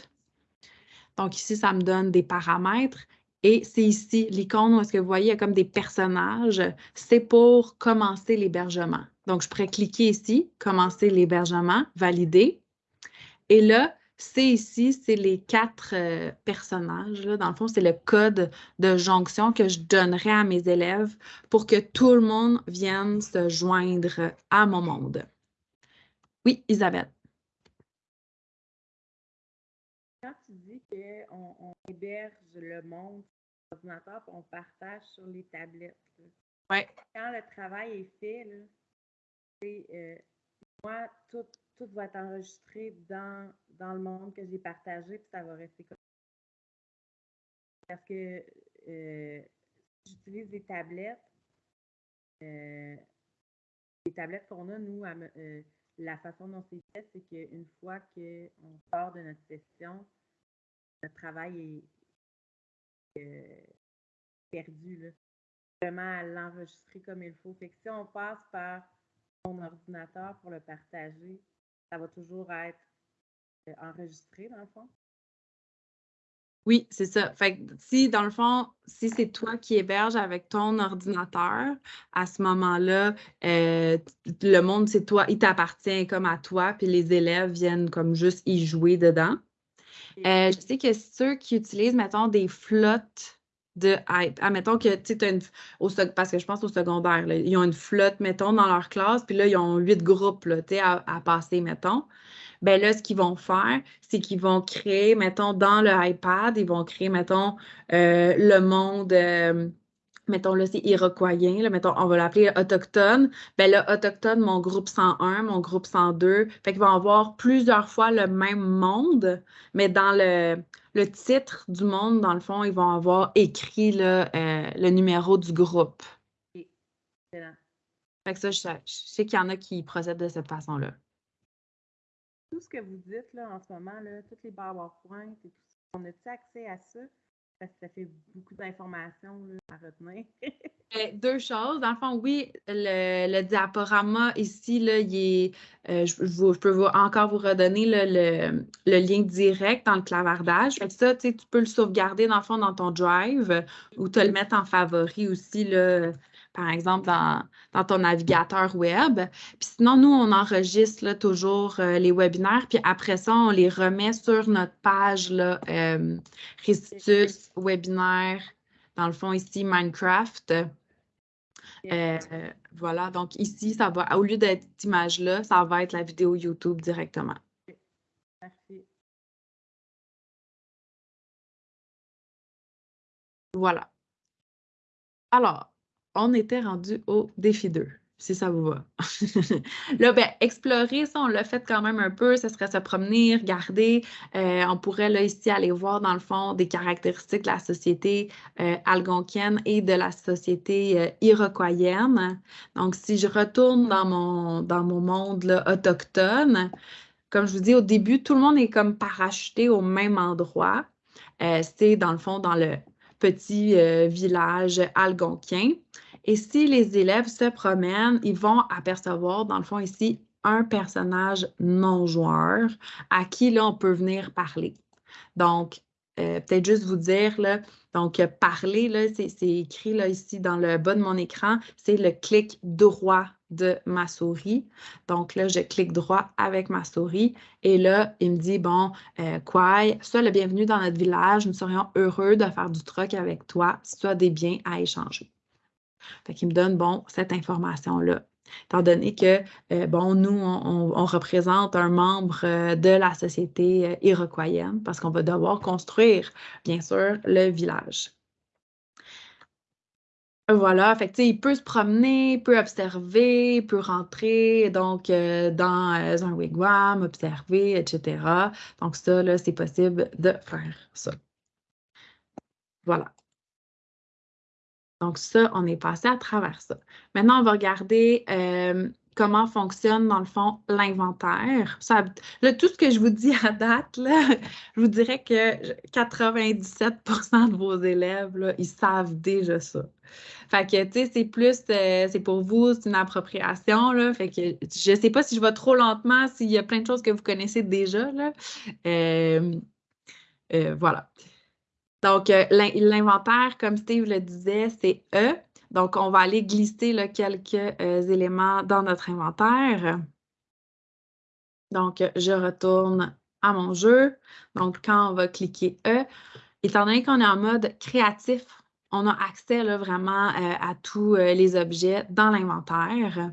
Speaker 2: Donc, ici, ça me donne des paramètres. Et c'est ici l'icône où est-ce que vous voyez, il y a comme des personnages. C'est pour commencer l'hébergement. Donc, je pourrais cliquer ici, commencer l'hébergement, valider. Et là, c'est ici, c'est les quatre euh, personnages. Là. Dans le fond, c'est le code de jonction que je donnerai à mes élèves pour que tout le monde vienne se joindre à mon monde. Oui, Isabelle.
Speaker 3: Quand tu dis qu'on on héberge le monde l'ordinateur on partage sur les tablettes,
Speaker 2: ouais.
Speaker 3: quand le travail est fait, euh, moi, tout, tout va être enregistré dans, dans le monde que j'ai partagé, puis ça va rester comme Parce que euh, j'utilise des tablettes, euh, les tablettes qu'on a, nous, euh, la façon dont c'est fait, c'est qu'une fois qu'on sort de notre session, le travail est perdu. Là. Vraiment à l'enregistrer comme il faut. Fait que si on passe par mon ordinateur pour le partager, ça va toujours être euh, enregistré, dans le fond?
Speaker 2: Oui, c'est ça. Fait que si, dans le fond, si c'est toi qui héberges avec ton ordinateur, à ce moment-là, euh, le monde, c'est toi, il t'appartient comme à toi, puis les élèves viennent comme juste y jouer dedans. Euh, je sais que ceux qui utilisent, mettons, des flottes de hype. Admettons que tu sais, au, parce que je pense au secondaire, ils ont une flotte, mettons, dans leur classe, puis là, ils ont huit groupes là, à, à passer, mettons. Ben là, ce qu'ils vont faire, c'est qu'ils vont créer, mettons, dans le iPad, ils vont créer, mettons, euh, le monde. Euh, mettons là, c'est iroquoien, là, mettons, on va l'appeler autochtone, ben là, autochtone, mon groupe 101, mon groupe 102, fait qu'ils vont avoir plusieurs fois le même monde, mais dans le, le titre du monde, dans le fond, ils vont avoir écrit là, euh, le numéro du groupe. Fait que ça, je sais, qu'il y en a qui procèdent de cette façon-là.
Speaker 3: Tout ce que vous dites là, en ce moment, là, toutes les PowerPoint et tout ça, on a-t-il accès à ça? Parce que ça fait beaucoup d'informations à retenir.
Speaker 2: Ben, <laughs> deux choses. Dans le fond, oui, le, diaporama ici, là, euh, je, peux encore vous redonner le, lien direct dans le clavardage. Ça, tu peux le sauvegarder dans le fond dans ton drive ou te le mettre en favori aussi. Là, par exemple, dans, ton navigateur web. Puis sinon, nous, on enregistre toujours euh, les webinaires, puis après ça, on les remet sur notre page là, euh, webinaire, dans le fond ici, Minecraft. Euh, voilà, donc ici, ça va, au lieu d'être cette image-là, ça va être la vidéo YouTube directement. Merci. Voilà. Alors, on était rendu au défi 2, si ça vous va. <laughs> là, ben, explorer, ça, on l'a fait quand même un peu. Ce serait se promener, regarder. Euh, on pourrait, là, ici, aller voir, dans le fond, des caractéristiques de la société euh, algonquienne et de la société euh, iroquoienne. Donc, si je retourne dans mon, dans mon monde là, autochtone, comme je vous dis au début, tout le monde est comme parachuté au même endroit. C'est, dans le fond, dans le petit village algonquin. Et si les élèves se promènent, ils vont apercevoir, dans le fond, ici, un personnage non-joueur à qui, là, on peut venir parler. Donc, euh, peut-être juste vous dire, là, donc, parler, là, c'est écrit là, ici dans le bas de mon écran, c'est le clic droit de ma souris. Donc là, je clique droit avec ma souris et là, il me dit, bon, euh, quoi, sois le bienvenu dans notre village, nous serions heureux de faire du truc avec toi si des biens à échanger. Fait qu'il me donne, bon, cette information-là. étant donné que, euh, bon, nous, on, représente un membre euh, de la société euh, iroquoienne parce qu'on va devoir construire, bien sûr, le village. Voilà, fait il peut se promener, peut observer, peut rentrer donc dans un wigwam, observer, etc. Donc ça, là, c'est possible de faire ça. Voilà. Donc, ça, on est passé à travers ça. Maintenant, on va regarder euh, comment fonctionne, dans le fond, l'inventaire. tout ce que je vous dis à date, je vous dirais que 97% de vos élèves, ils savent déjà ça. Fait que, tu sais, c'est plus, euh, c'est pour vous, c'est une appropriation, là. Fait que je sais pas si je vais trop lentement, s'il y a plein de choses que vous connaissez déjà, là. Euh, voilà. Donc, euh, l'inventaire, comme Steve le disait, c'est E. Donc, on va aller glisser quelques euh, éléments dans notre inventaire. Donc, je retourne à mon jeu. Donc, quand on va cliquer E, étant donné qu'on est en mode créatif, on a accès vraiment euh, à tous les objets dans l'inventaire.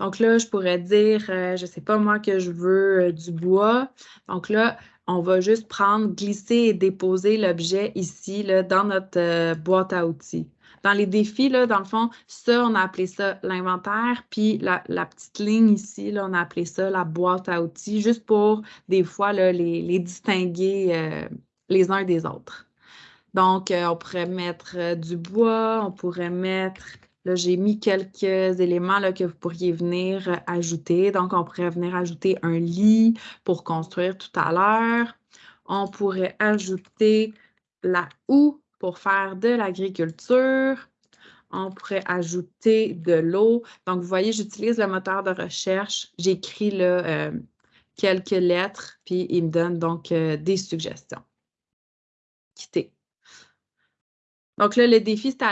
Speaker 2: Donc là, je pourrais dire, je ne sais pas moi, que je veux du bois. Donc là, on va juste prendre, glisser et déposer l'objet ici là, dans notre euh, boîte à outils. Dans les défis, là, dans le fond, ça, on a appelé ça l'inventaire, puis la, petite ligne ici, là, on a appelé ça la boîte à outils, juste pour des fois là, les, distinguer euh, les uns des autres. Donc, euh, on pourrait mettre du bois, on pourrait mettre Là, j'ai mis quelques éléments là, que vous pourriez venir euh, ajouter. Donc, on pourrait venir ajouter un lit pour construire tout à l'heure. On pourrait ajouter la houe pour faire de l'agriculture. On pourrait ajouter de l'eau. Donc, vous voyez, j'utilise le moteur de recherche. J'écris euh, quelques lettres, puis il me donne donc euh, des suggestions. Quitter. Donc là, le défi, c'est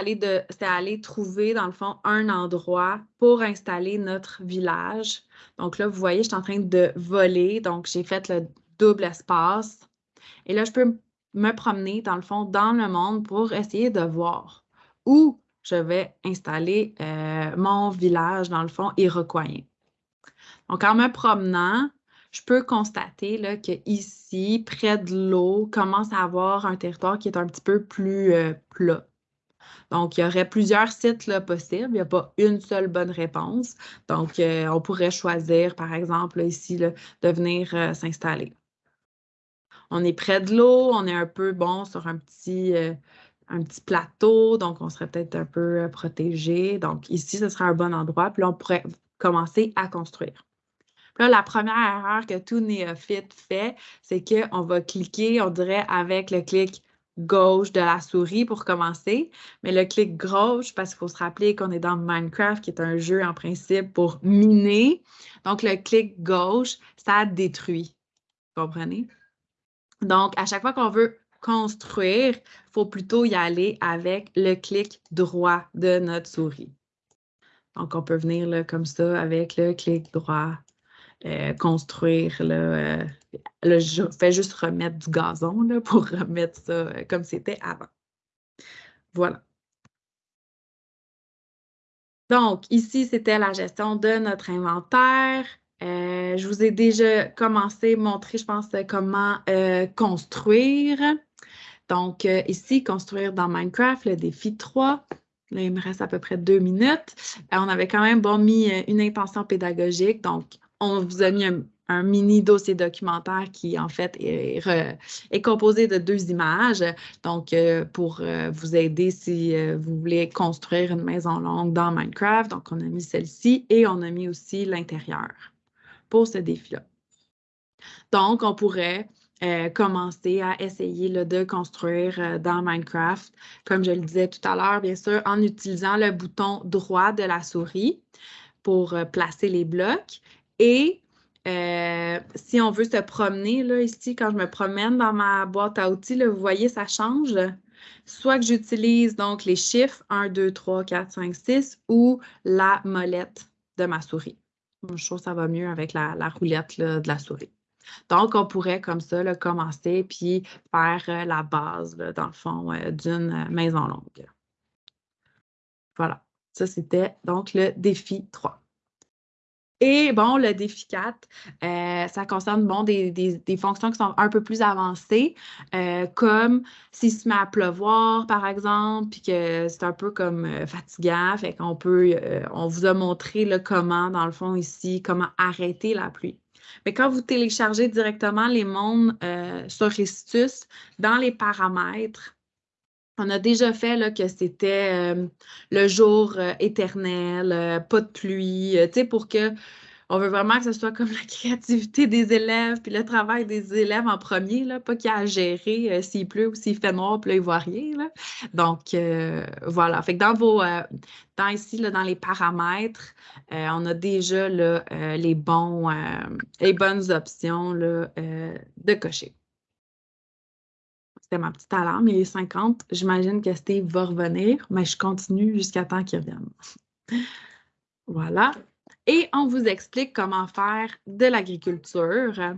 Speaker 2: aller, trouver, dans le fond, un endroit pour installer notre village. Donc là, vous voyez, je suis en train de voler. Donc, j'ai fait le double espace. Et là, je peux me promener, dans le fond, dans le monde pour essayer de voir où je vais installer euh, mon village, dans le fond, iroquoien. Donc, en me promenant, je peux constater là, que près de l'eau, commence à avoir un territoire qui est un petit peu plus euh, plat. Donc, il y aurait plusieurs sites possibles. Il n'y a pas une seule bonne réponse. Donc, euh, on pourrait choisir, par exemple, ici, de venir s'installer. On est près de l'eau, on est un peu, bon, sur un petit, petit plateau, donc on serait peut-être un peu protégé. Donc, ici, ce serait un bon endroit. Puis là, on pourrait commencer à construire. Là, la première erreur que tout néophyte fait, c'est qu'on va cliquer, on dirait, avec le clic gauche de la souris pour commencer, mais le clic gauche, parce qu'il faut se rappeler qu'on est dans Minecraft, qui est un jeu en principe pour miner. Donc, le clic gauche, ça détruit. Vous comprenez? Donc, à chaque fois qu'on veut construire, il faut plutôt y aller avec le clic droit de notre souris. Donc, on peut venir là, comme ça avec le clic droit euh, construire. Là, euh, je fais juste remettre du gazon là, pour <laughs> remettre ça euh, comme c'était avant. Voilà. Donc, ici, c'était la gestion de notre inventaire. Je vous ai déjà commencé à montrer, je pense, comment construire. Donc, ici, construire dans Minecraft, le défi 3. Là, il me reste à peu près deux minutes. on avait quand même bon, mis une intention pédagogique. Donc, on vous a mis un, mini dossier documentaire qui, en fait, est, composé de deux images. Donc, euh, pour euh, vous aider si euh, vous voulez construire une maison longue dans Minecraft. Donc, on a mis celle-ci et on a mis aussi l'intérieur pour ce défi-là. Donc, on pourrait commencer à essayer de construire dans Minecraft, comme je le disais tout à l'heure, bien sûr, en utilisant le bouton droit de la souris pour placer les blocs et euh, si on veut se promener, là, ici, quand je me promène dans ma boîte à outils, vous voyez, ça change. Soit que j'utilise donc les chiffres 1, 2, 3, 4, 5, 6 ou la molette de ma souris. Je trouve que ça va mieux avec la, roulette de la souris. Donc, on pourrait comme ça commencer puis faire euh, la base, dans le fond, euh, d'une maison longue. Voilà. Ça, c'était donc le défi 3. Et bon, le défi 4, euh, ça concerne bon, des, fonctions qui sont un peu plus avancées, euh, comme s'il se met à pleuvoir, par exemple, puis que c'est un peu comme euh, fatigant, fait qu'on peut, on vous a montré le comment, dans le fond, ici, comment arrêter la pluie. Mais quand vous téléchargez directement les mondes sur Ristus, dans les paramètres, on a déjà fait là, que c'était euh, le jour euh, éternel, euh, pas de pluie, tu sais, pour que on veut vraiment que ce soit comme <laughs> la créativité des élèves, puis le travail des élèves en premier, là, pas qu'il y a à gérer s'il pleut ou s'il fait noir, puis là, ils voient rien. Là. Donc, voilà. Fait que dans vos, dans ici, dans les paramètres, on a déjà les, bons, les bonnes options de cocher. C'était ma petite alarme. Il est 50. J'imagine que Steve va revenir, mais je continue jusqu'à temps qu'il revienne. <laughs> voilà. Et on vous explique comment faire de l'agriculture.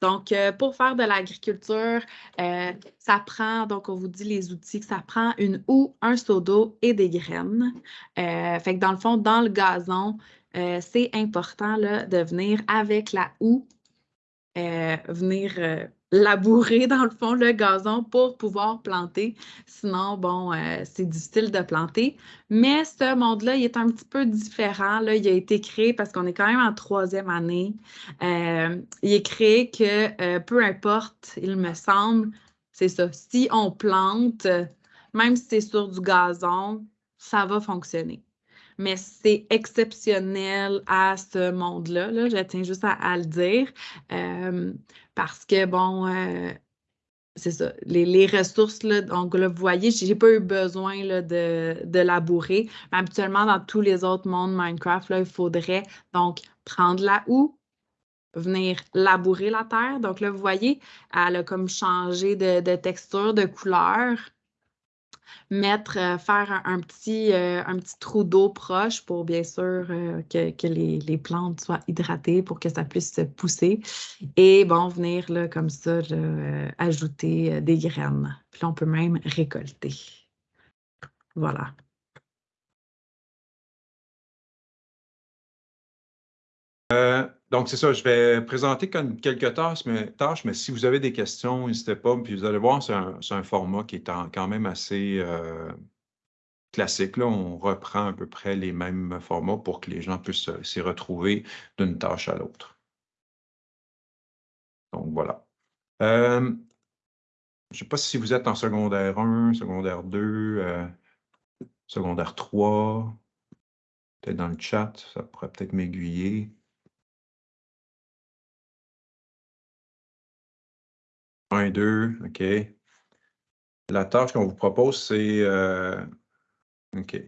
Speaker 2: Donc, euh, pour faire de l'agriculture, euh, ça prend, donc on vous dit les outils, que ça prend une houe, un seau d'eau et des graines. Euh, fait que dans le fond, dans le gazon, c'est important là, de venir avec la houe, venir labourer, <laughs> dans le fond, le gazon pour pouvoir planter. Sinon, bon, euh, c'est difficile de planter. Mais ce monde-là, il est un petit peu différent. Là. Il a été créé parce qu'on est quand même en troisième année. Euh, il est créé que euh, peu importe, il me semble, c'est ça. Si on plante, même si c'est sur du gazon, ça va fonctionner mais c'est exceptionnel à ce monde-là. Là, je tiens juste à, le dire. Parce que, bon, euh, c'est ça, les, ressources, là, donc là, vous voyez, je n'ai pas eu besoin là, de, de, labourer. Mais habituellement, dans tous les autres mondes Minecraft, là, il faudrait donc prendre la houe, venir labourer la terre. Donc là, vous voyez, elle a comme changé de, de texture, de couleur euh, faire un, petit, euh, un petit trou d'eau proche pour bien sûr euh, que, les, plantes soient hydratées pour que ça puisse pousser. Et bon, venir comme ça, ajouter des graines. Puis on peut même récolter. Voilà.
Speaker 1: Donc, c'est ça, je vais présenter quelques tâches mais, si vous avez des questions, n'hésitez pas. Puis vous allez voir, c'est un, format qui est quand même assez euh, classique. Là. On reprend à peu près les mêmes formats pour que les gens puissent euh, s'y retrouver d'une tâche à l'autre. Donc, voilà. Euh, je ne sais pas si vous êtes en secondaire 1, secondaire 2, secondaire 3, peut-être dans le chat, ça pourrait peut-être m'aiguiller. 1, 2, OK. La tâche qu'on vous propose, c'est... Euh, OK.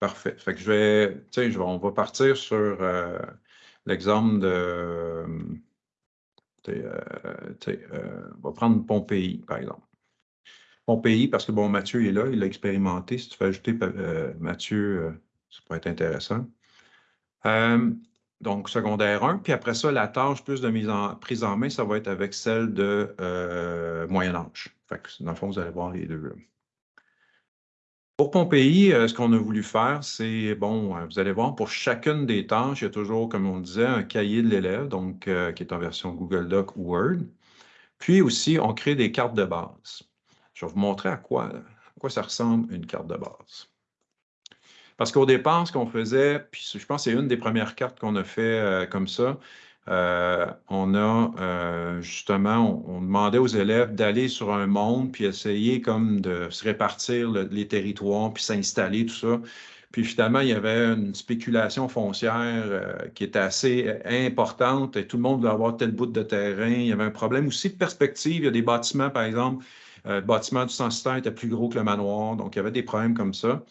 Speaker 1: Parfait. Fait que je vais... Je vais, on va partir sur euh, l'exemple de... Euh, on va prendre Pompéi, par exemple. Pompéi, parce que, bon, Mathieu est là, il l'a expérimenté. Si tu fais ajouter Mathieu, ça pourrait être intéressant donc secondaire 1. Puis après ça, la tâche plus de mise en, prise en main, ça va être avec celle de euh, Moyen Âge. Dans le fond, vous allez voir les deux. Pour Pompéi, euh, ce qu'on a voulu faire, c'est, bon, euh, vous allez voir, pour chacune des tâches, il y a toujours, comme on disait, un cahier de l'élève, donc qui est en version Google Doc ou Word. Puis aussi, on crée des cartes de base. Je vais vous montrer à quoi, à quoi ça ressemble une carte de base. Parce qu'au départ, ce qu'on faisait, puis je pense que c'est une des premières cartes qu'on a fait euh, comme ça, euh, on a euh, justement, on, demandait aux élèves d'aller sur un monde, puis essayer comme de se répartir les territoires, puis s'installer, tout ça. Puis finalement, il y avait une spéculation foncière qui était assez importante et tout le monde voulait avoir tel bout de terrain. Il y avait un problème aussi de perspective. Il y a des bâtiments, par exemple, le bâtiment du censitaire était plus gros que le manoir, donc il y avait des problèmes comme ça.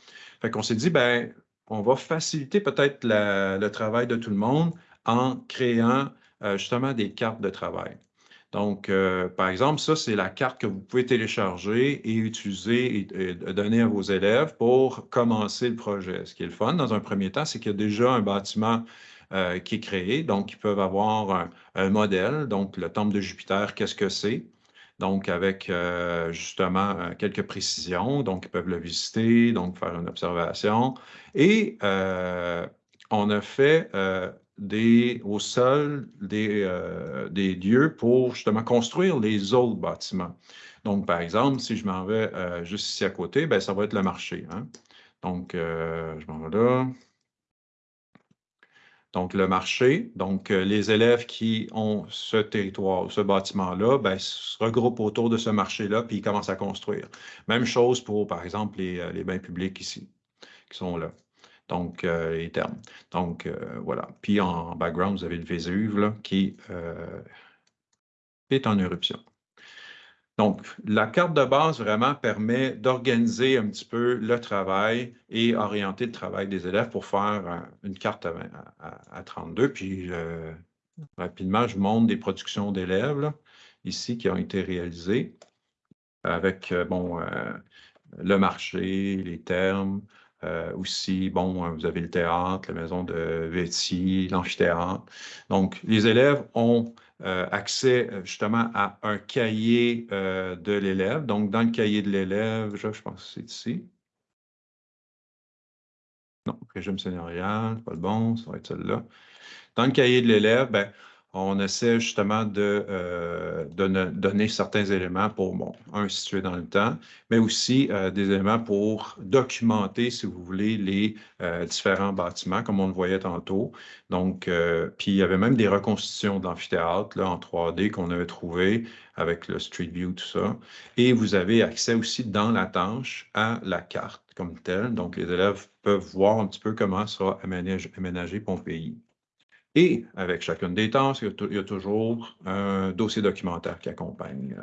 Speaker 1: Fait s'est dit, ben, on va faciliter peut-être le travail de tout le monde en créant euh, justement des cartes de travail. Donc, euh, par exemple, ça, c'est la carte que vous pouvez télécharger et utiliser et, donner à vos élèves pour commencer le projet. Ce qui est le fun, dans un premier temps, c'est qu'il y a déjà un bâtiment euh, qui est créé. Donc, ils peuvent avoir un modèle. Donc, le temple de Jupiter, qu'est-ce que c'est? Donc avec euh, justement euh, quelques précisions. Donc, ils peuvent le visiter, donc faire une observation. Et euh, on a fait des, au sol des, des lieux pour justement construire les autres bâtiments. Donc, par exemple, si je m'en vais juste ici à côté, ben, ça va être le marché. Hein. Donc, je m'en vais là. Donc, le marché, donc les élèves qui ont ce territoire, ce bâtiment-là, ben, se regroupent autour de ce marché-là, puis ils commencent à construire. Même chose pour, par exemple, les, les bains publics ici, qui sont là donc euh, les termes. Donc, euh, voilà. Puis en background, vous avez le Vésuve là, qui euh, est en éruption. Donc, la carte de base vraiment permet d'organiser un petit peu le travail et orienter le travail des élèves pour faire une carte à, 32. Puis, rapidement, je montre des productions d'élèves ici qui ont été réalisées avec, bon, le marché, les termes, euh, aussi, bon, vous avez le théâtre, la maison de Véti, l'amphithéâtre. Donc, les élèves ont euh, accès euh, justement à un cahier de l'élève. Donc, dans le cahier de l'élève, je, pense que c'est ici. Non, régime seigneurial, pas le bon, ça va être celui-là. Dans le cahier de l'élève, ben, on essaie justement de, euh, donner certains éléments pour, bon, un, situé dans le temps, mais aussi euh, des éléments pour documenter, si vous voulez, les euh, différents bâtiments, comme on le voyait tantôt. Donc, puis il y avait même des reconstitutions d'amphithéâtre en 3D qu'on avait trouvé avec le Street View, tout ça. Et vous avez accès aussi dans la tâche à la carte comme telle. Donc, les élèves peuvent voir un petit peu comment sera aménagé, aménagé Pompéi. Et avec chacune des tâches, il y a, toujours un dossier documentaire qui accompagne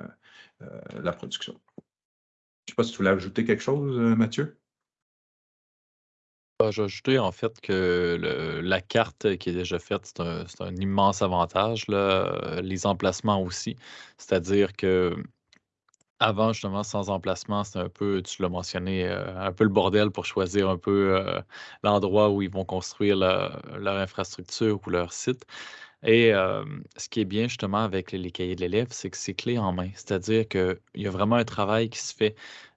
Speaker 1: euh, euh, la production. Je ne sais pas si tu voulais ajouter quelque chose, euh, Mathieu?
Speaker 4: Bah, j'ai ajouté en fait que la carte qui est déjà faite, c'est un, immense avantage. les emplacements aussi. C'est-à-dire que avant, justement, sans emplacement, c'est un peu, tu l'as mentionné, euh, un peu le bordel pour choisir un peu euh, l'endroit où ils vont construire leur infrastructure ou leur site. Et ce qui est bien justement avec les, cahiers de l'élève, c'est que c'est clé en main. C'est-à-dire qu'il y a vraiment un travail qui se fait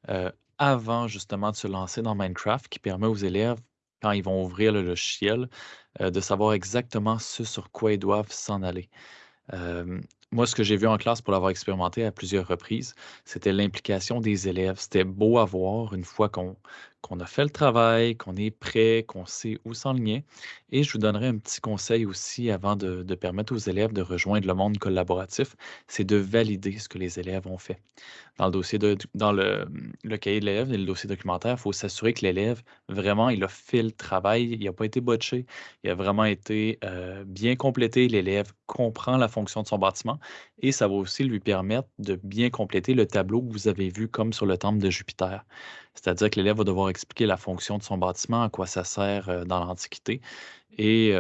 Speaker 4: euh, avant justement de se lancer dans Minecraft qui permet aux élèves, quand ils vont ouvrir le logiciel, de savoir exactement ce sur quoi ils doivent s'en aller moi, ce que j'ai vu en classe pour l'avoir expérimenté à plusieurs reprises, c'était l'implication des élèves. C'était beau à voir une fois qu'on qu'on a fait le travail, qu'on est prêt, qu'on sait où s'enligner. Et je vous donnerai un petit conseil aussi avant de, permettre aux élèves de rejoindre le monde collaboratif, c'est de valider ce que les élèves ont fait. Dans le dossier dans le, le cahier de l'élève et le dossier documentaire, il faut s'assurer que l'élève, vraiment, il a fait le travail, il n'a pas été botché, il a vraiment été euh, bien complété. L'élève comprend la fonction de son bâtiment et ça va aussi lui permettre de bien compléter le tableau que vous avez vu comme sur le temple de Jupiter. C'est-à-dire que l'élève va devoir expliquer la fonction de son bâtiment, à quoi ça sert euh, dans l'Antiquité. Et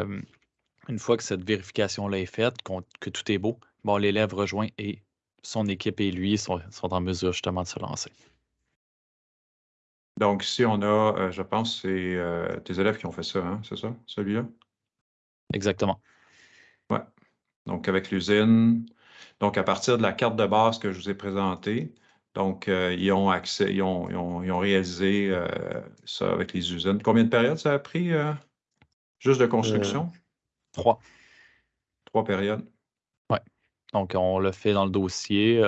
Speaker 4: une fois que cette vérification-là est faite, que tout est beau, bon, l'élève rejoint et son équipe et lui sont, en mesure justement de se lancer.
Speaker 1: Donc, ici, on a, euh, je pense, c'est euh, tes élèves qui ont fait ça, hein, c'est ça, celui-là?
Speaker 4: Exactement.
Speaker 1: Ouais. Donc, avec l'usine. Donc, à partir de la carte de base que je vous ai présentée, donc, euh, ils ont accès, ils ont, ils ont, réalisé euh, ça avec les usines. Combien de périodes ça a pris euh, juste de construction?
Speaker 4: trois.
Speaker 1: Trois périodes.
Speaker 4: Oui. Donc, on l'a fait dans le dossier.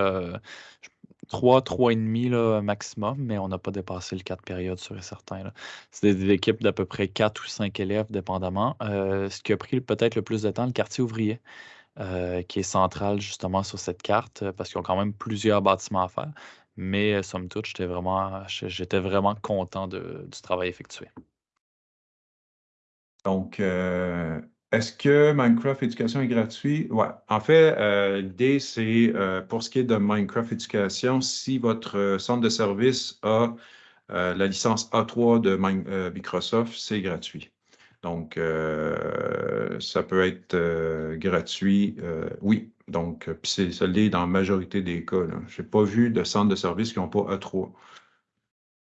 Speaker 4: trois, trois et demi là, maximum, mais on n'a pas dépassé le quatre périodes sur certains. C'est des, équipes d'à peu près quatre ou cinq élèves, dépendamment. ce qui a pris peut-être le plus de temps, le quartier ouvrier. Euh, qui est centrale justement sur cette carte euh, parce qu'ils ont quand même plusieurs bâtiments à faire. Mais euh, somme toute, j'étais vraiment, content du travail effectué.
Speaker 1: Donc, est-ce que Minecraft Éducation est gratuit? Oui. En fait, l'idée, c'est pour ce qui est de Minecraft Éducation, si votre centre de service a la licence A3 de Microsoft, c'est gratuit. Donc, euh, ça peut être euh, gratuit, euh, oui. Donc, c'est ça dans la majorité des cas. Je n'ai pas vu de centre de service qui n'ont pas A3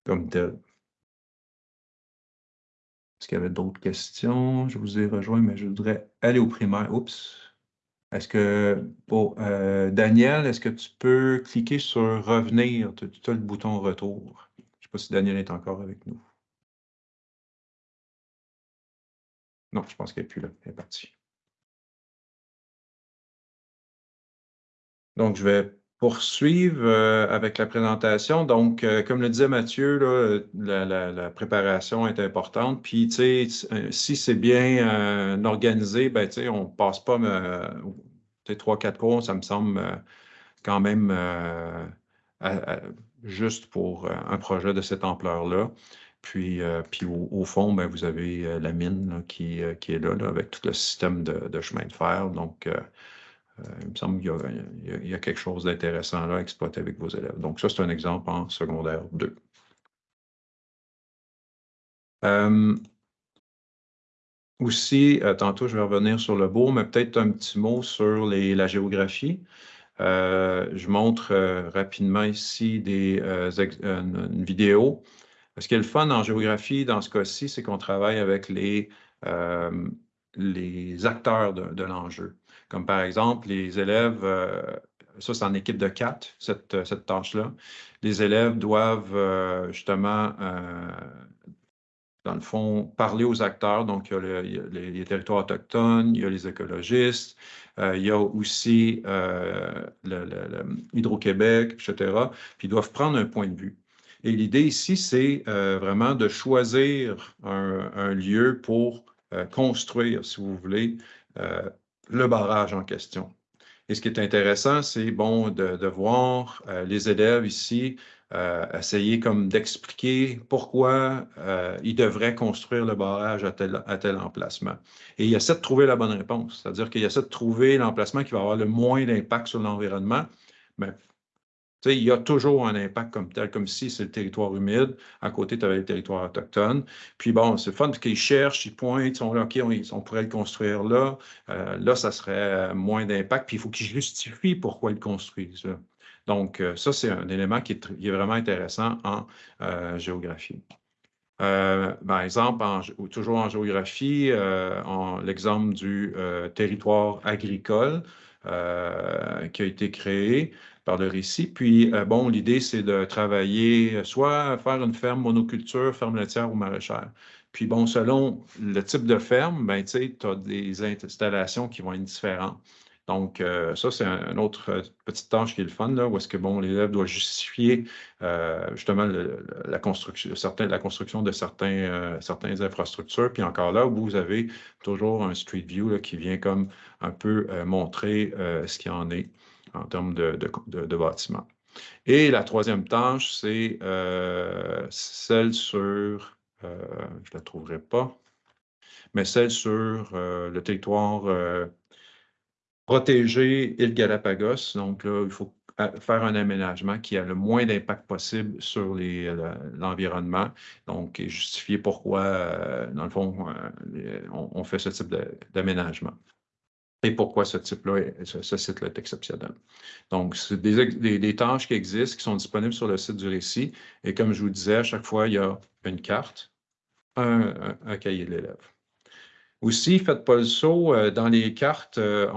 Speaker 1: comme tel. Est-ce qu'il y avait d'autres questions? Je vous ai rejoint, mais je voudrais aller au primaire. Oups. Est-ce que, oh, Daniel, est-ce que tu peux cliquer sur revenir? Tu as le bouton retour. Je ne sais pas si Daniel est encore avec nous. Non, je pense qu'elle n'est plus là. Elle est partie. Donc, je vais poursuivre euh, avec la présentation. Donc, euh, comme le disait Mathieu, la, préparation est importante. Puis, tu sais, si euh, c'est bien organisé, ben, tu sais, on ne passe pas trois, quatre cours, ça me semble quand même juste pour un projet de cette ampleur-là. Puis, euh, puis au, fond, ben, vous avez euh, la mine qui, euh, qui, est là, avec tout le système de, chemin de fer. Donc, il me semble qu'il y, a quelque chose d'intéressant là à exploiter avec vos élèves. Donc, ça, c'est un exemple en secondaire 2. aussi, tantôt, je vais revenir sur le beau, mais peut-être un petit mot sur la géographie. je montre rapidement ici une vidéo ce qui est le fun en géographie, dans ce cas-ci, c'est qu'on travaille avec les, euh, les acteurs de, l'enjeu. Comme par exemple, les élèves, euh, ça c'est en équipe de quatre, cette, cette tâche-là. Les élèves doivent euh, justement, dans le fond, parler aux acteurs. Donc, il y a, les, territoires autochtones, il y a les écologistes, il y a aussi Hydro-Québec, etc. Puis ils doivent prendre un point de vue. Et l'idée ici, c'est euh, vraiment de choisir un, lieu pour euh, construire, si vous voulez, euh, le barrage en question. Et ce qui est intéressant, c'est bon de, voir les élèves ici essayer comme d'expliquer pourquoi ils devraient construire le barrage à tel, emplacement. Et il essaie de trouver la bonne réponse, c'est-à-dire qu'il essaie de trouver l'emplacement qui va avoir le moins d'impact sur l'environnement, mais il y a toujours un impact comme tel, comme si c'est le territoire humide. À côté, tu avais le territoire autochtone. Puis bon, c'est fun qu'ils cherchent, ils pointent, ils sont là, OK, on, pourrait le construire là. Euh, là, ça serait moins d'impact. Puis il faut qu'ils justifient pourquoi ils le construisent. Donc, euh, ça, c'est un élément qui est, vraiment intéressant en euh, géographie. par exemple, toujours en géographie, l'exemple du territoire agricole qui a été créé par le récit. Puis, euh, bon, l'idée, c'est de travailler, euh, soit faire une ferme monoculture, ferme laitière ou maraîchère. Puis, bon, selon le type de ferme, ben, tu sais, tu as des installations qui vont être différentes. Donc, euh, ça, c'est une autre petite tâche qui est le fun, là, où est-ce que, bon, l'élève doit justifier justement la, construction, la construction de certaines infrastructures. Puis encore là, vous avez toujours un Street View qui vient comme un peu montrer ce qu'il en est en termes de, de, bâtiments. Et la troisième tâche, c'est euh, celle sur, euh, je ne la trouverai pas, mais celle sur euh, le territoire protégé île Galapagos. Donc là, il faut faire un aménagement qui a le moins d'impact possible sur l'environnement. Donc, justifier pourquoi, dans le fond, on fait ce type d'aménagement et pourquoi ce type-là, ce, site-là est exceptionnel. Donc, c'est des, tâches qui existent, qui sont disponibles sur le site du récit. Et comme je vous disais, à chaque fois, il y a une carte, un, cahier de l'élève. Aussi, faites pas le saut euh, dans les cartes. Euh,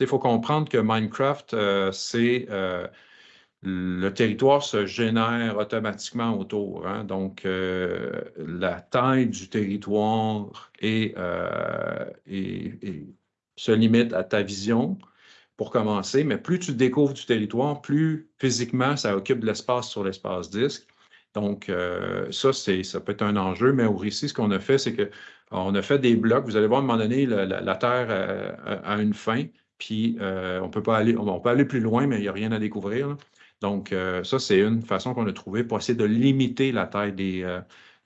Speaker 1: il faut comprendre que Minecraft, euh, c'est le territoire se génère automatiquement autour. Hein. donc, la taille du territoire est, se limite à ta vision pour commencer, mais plus tu découvres du territoire, plus physiquement ça occupe de l'espace sur l'espace disque. Donc, euh, ça, ça peut être un enjeu, mais au récit, ce qu'on a fait, c'est qu'on a fait des blocs. Vous allez voir, à un moment donné, la, Terre a, une fin, puis euh, on peut pas aller, on, aller plus loin, mais il n'y a rien à découvrir. Donc, euh, ça, c'est une façon qu'on a trouvée pour essayer de limiter la taille des,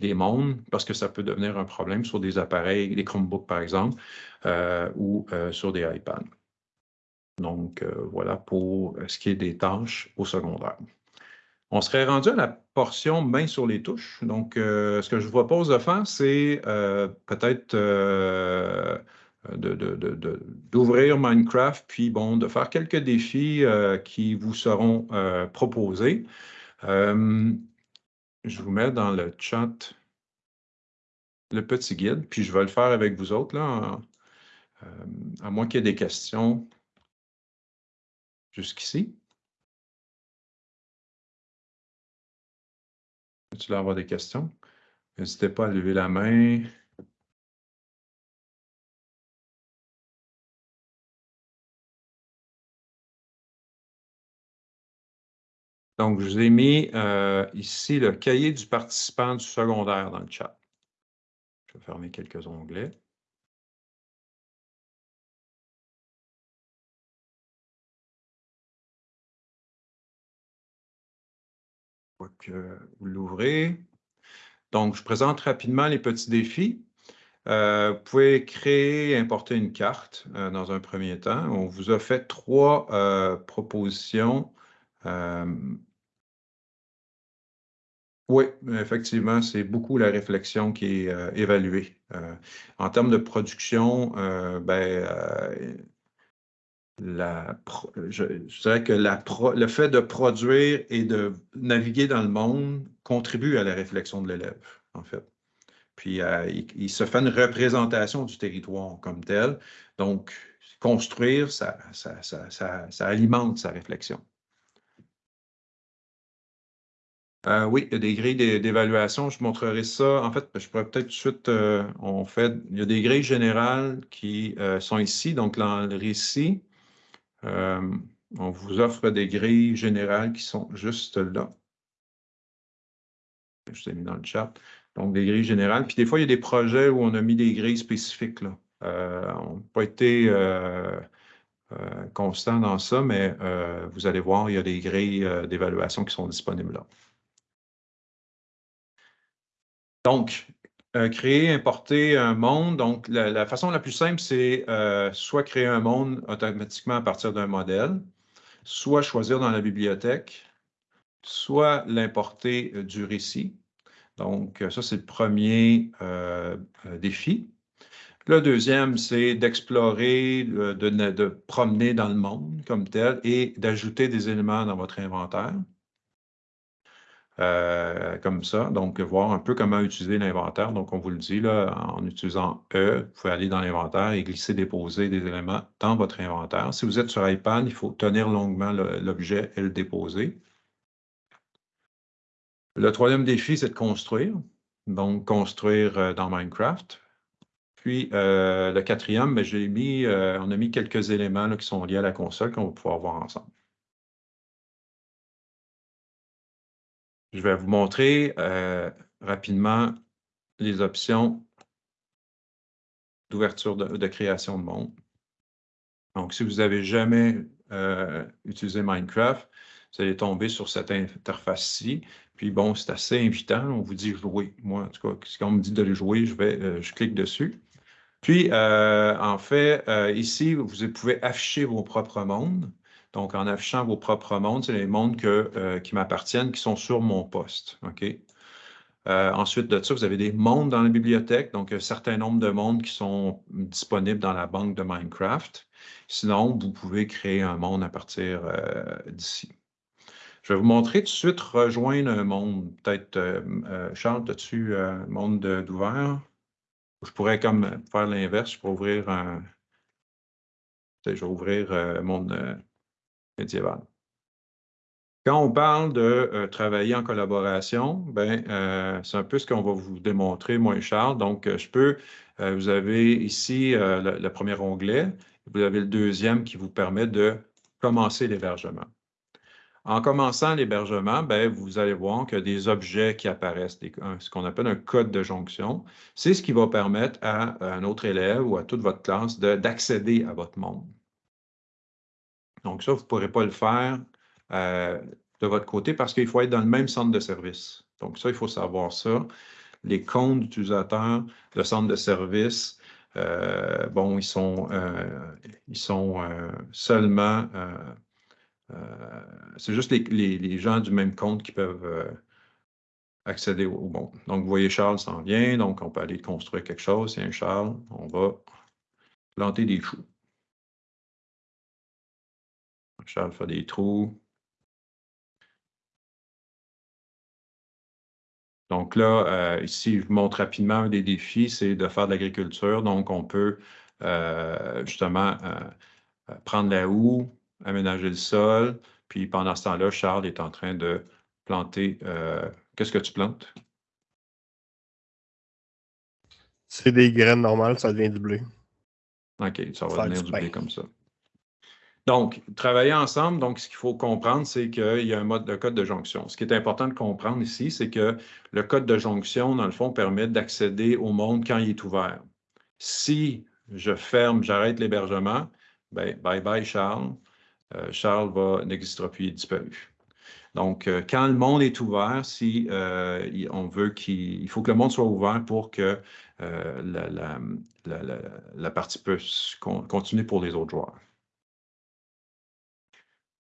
Speaker 1: des mondes, parce que ça peut devenir un problème sur des appareils, des Chromebooks par exemple, euh, ou euh, sur des iPads. Donc, euh, voilà pour ce qui est des tâches au secondaire. On serait rendu à la portion main sur les touches. Donc, ce que je vous propose de faire, c'est peut-être d'ouvrir Minecraft, puis bon, de faire quelques défis qui vous seront proposés. Je vous mets dans le chat le petit guide, puis je vais le faire avec vous autres, là, euh, à moins qu'il y ait des questions jusqu'ici. Tu vas avoir des questions? N'hésitez pas à lever la main. Donc, je vous ai mis euh, ici le cahier du participant du secondaire dans le chat. Je vais fermer quelques onglets. que vous l'ouvrez. Donc, je présente rapidement les petits défis. Euh, vous pouvez créer et importer une carte euh, dans un premier temps. On vous a fait trois propositions. Oui, effectivement, c'est beaucoup la réflexion qui est évaluée. en termes de production, ben, la, je, dirais que le fait de produire et de naviguer dans le monde contribue à la réflexion de l'élève, en fait. Puis, euh, il, se fait une représentation du territoire comme tel. Donc, construire, ça, ça, ça, alimente sa réflexion. Euh, oui, il y a des grilles d'évaluation. Je montrerai ça. En fait, je pourrais peut-être tout de suite, euh, on fait, il y a des grilles générales qui sont ici. Donc, dans le récit, on vous offre des grilles générales qui sont juste là. Je vous ai mis dans le chat. Donc, des grilles générales. Puis des fois, il y a des projets où on a mis des grilles spécifiques. Euh, on n'a pas été euh, euh, constant dans ça, mais vous allez voir, il y a des grilles d'évaluation qui sont disponibles là. Donc, créer, importer un monde. Donc, la, façon la plus simple, c'est soit créer un monde automatiquement à partir d'un modèle, soit choisir dans la bibliothèque, soit l'importer du récit. Donc, ça, c'est le premier euh, euh, défi. Le deuxième, c'est d'explorer, de, de, promener dans le monde comme tel et d'ajouter des éléments dans votre inventaire. Euh, comme ça, donc voir un peu comment utiliser l'inventaire. Donc, on vous le dit, là, en utilisant E, vous pouvez aller dans l'inventaire et glisser, déposer des éléments dans votre inventaire. Si vous êtes sur iPad, il faut tenir longuement l'objet et le déposer. Le troisième défi, c'est de construire. Donc, construire euh, dans Minecraft. Puis, euh, le quatrième, ben, j'ai mis, on a mis quelques éléments qui sont liés à la console qu'on va pouvoir voir ensemble. Je vais vous montrer rapidement les options d'ouverture de, création de monde. Donc, si vous n'avez jamais utilisé Minecraft, vous allez tomber sur cette interface-ci. Puis bon, c'est assez invitant. On vous dit jouer. Moi, en tout cas, si on me dit de le jouer, je, vais, euh, je clique dessus. Puis, euh, en fait, euh, ici, vous pouvez afficher vos propres mondes. Donc, en affichant vos propres mondes, c'est les mondes qui m'appartiennent, qui sont sur mon poste. OK? ensuite de ça, vous avez des mondes dans la bibliothèque, donc un certain nombre de mondes qui sont disponibles dans la banque de Minecraft. Sinon, vous pouvez créer un monde à partir d'ici. Je vais vous montrer tout de suite rejoindre un monde. Peut-être, euh, euh, Charles, as-tu un monde d'ouvert? Je pourrais comme faire l'inverse, je pourrais ouvrir un. Je vais ouvrir un monde médiéval. Quand on parle de travailler en collaboration, ben, c'est un peu ce qu'on va vous démontrer, moi et Charles. Donc, je peux, vous avez ici le, premier onglet, vous avez le deuxième qui vous permet de commencer l'hébergement. En commençant l'hébergement, ben, vous allez voir qu'il y a des objets qui apparaissent, ce qu'on appelle un code de jonction. C'est ce qui va permettre à, un autre élève ou à toute votre classe d'accéder à votre monde. Donc ça, vous ne pourrez pas le faire euh, de votre côté parce qu'il faut être dans le même centre de service. Donc ça, il faut savoir ça. Les comptes d'utilisateurs de centre de service, euh, bon, ils sont, euh, ils sont seulement c'est juste les, gens du même compte qui peuvent accéder au, bon. Donc, vous voyez, Charles s'en vient, donc on peut aller construire quelque chose. C'est un Charles, on va planter des choux. Charles fait des trous. Donc là, euh, ici, je vous montre rapidement un des défis, c'est de faire de l'agriculture. Donc, on peut justement prendre la houe, aménager le sol. Puis pendant ce temps-là, Charles est en train de planter. Euh, qu'est-ce que tu plantes?
Speaker 5: C'est des graines normales, ça devient du blé.
Speaker 1: OK, ça va devenir du blé comme ça. Donc, travailler ensemble, donc ce qu'il faut comprendre, c'est qu'il y a un mode de code de jonction. Ce qui est important de comprendre ici, c'est que le code de jonction, dans le fond, permet d'accéder au monde quand il est ouvert. Si je ferme, j'arrête l'hébergement, ben, bye bye Charles. Euh, Charles va n'existera plus, il est disparu. Donc, euh, quand le monde est ouvert, si euh, on veut qu'il faut que le monde soit ouvert pour que la, partie puisse continuer pour les autres joueurs.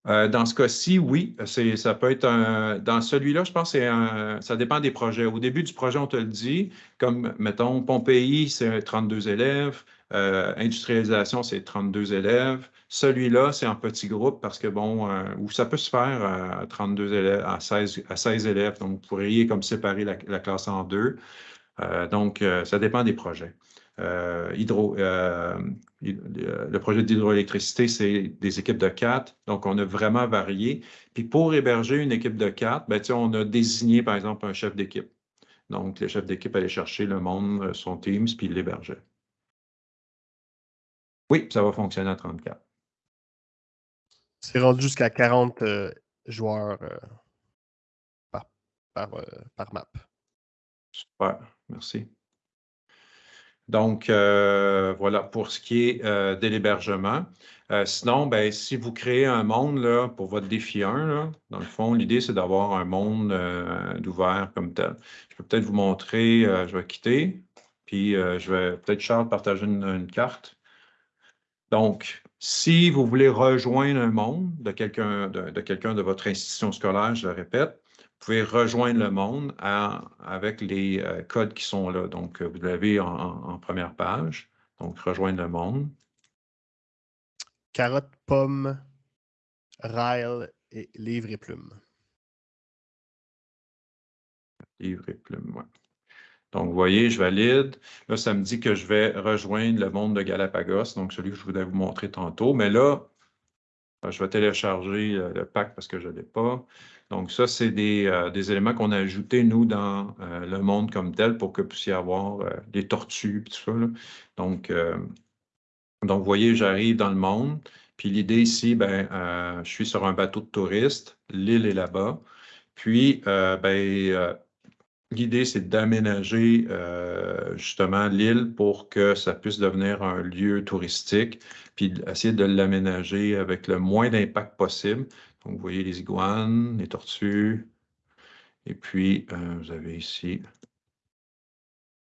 Speaker 1: Euh, dans ce cas-ci, oui, ça peut être un. Dans celui-là, je pense que ça dépend des projets. Au début du projet, on te le dit, comme, mettons, Pompéi, c'est 32 élèves, euh, industrialisation, c'est 32 élèves. Celui-là, c'est en petit groupe parce que, bon, euh, ou ça peut se faire à 32 élèves, à 16, à 16 élèves. Donc, vous pourriez comme séparer la, la classe en deux. donc, ça dépend des projets. Euh, hydro, euh, le projet d'hydroélectricité, c'est des équipes de quatre. Donc, on a vraiment varié. Puis pour héberger une équipe de quatre, ben, on a désigné, par exemple, un chef d'équipe. Donc, le chef d'équipe allait chercher le monde, euh, son Teams, puis il l'hébergeait. Oui, ça va fonctionner à 34.
Speaker 5: C'est rendu jusqu'à 40 joueurs par, par map.
Speaker 1: Super, merci. Donc, euh, voilà pour ce qui est euh, de l'hébergement. Euh, sinon, ben, si vous créez un monde là, pour votre défi 1, dans le fond, l'idée, c'est d'avoir un monde d'ouvert comme tel. Je peux peut-être vous montrer, je vais quitter, puis je vais peut-être, Charles, partager une, carte. Donc, si vous voulez rejoindre un monde de quelqu'un de, de, votre institution scolaire, je le répète, pouvez rejoindre le monde avec les euh, codes qui sont là. Donc, vous l'avez en, première page. Donc, rejoindre le monde.
Speaker 5: Carotte, pomme, rail et livre et plume.
Speaker 1: Livre et plume, oui. Donc, vous voyez, je valide. Là, ça me dit que je vais rejoindre le monde de Galapagos, donc celui que je voulais vous montrer tantôt. Mais là, je vais télécharger euh, le pack parce que je ne l'ai pas. Donc, ça, c'est des, euh, éléments qu'on a ajoutés, nous, dans euh, le monde comme tel pour que vous puissiez avoir euh, des tortues tout ça. Donc, donc, vous voyez, j'arrive dans le monde. Puis l'idée ici, ben, je suis sur un bateau de touristes. L'île est là-bas. Puis, ben, l'idée, c'est d'aménager justement l'île pour que ça puisse devenir un lieu touristique, puis essayer de l'aménager avec le moins d'impact possible. Donc, vous voyez les iguanes, les tortues. Et puis, euh, vous avez ici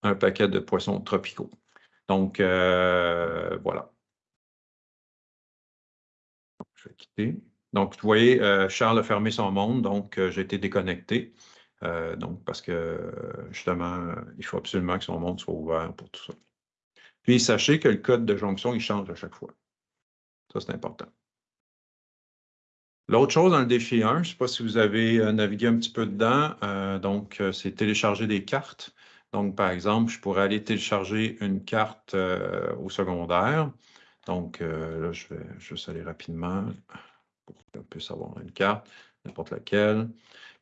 Speaker 1: un paquet de poissons tropicaux. Donc, euh, voilà. Je vais quitter. Donc, vous voyez, euh, Charles a fermé son monde, donc j'ai été déconnecté. donc, parce que justement, il faut absolument que son monde soit ouvert pour tout ça. Puis, sachez que le code de jonction, il change à chaque fois. Ça, c'est important. L'autre chose dans le défi 1, je ne sais pas si vous avez euh, navigué un petit peu dedans, euh, donc euh, c'est télécharger des cartes. Donc, par exemple, je pourrais aller télécharger une carte au secondaire. Donc, là, je vais juste aller rapidement pour qu'on puisse avoir une carte, n'importe laquelle.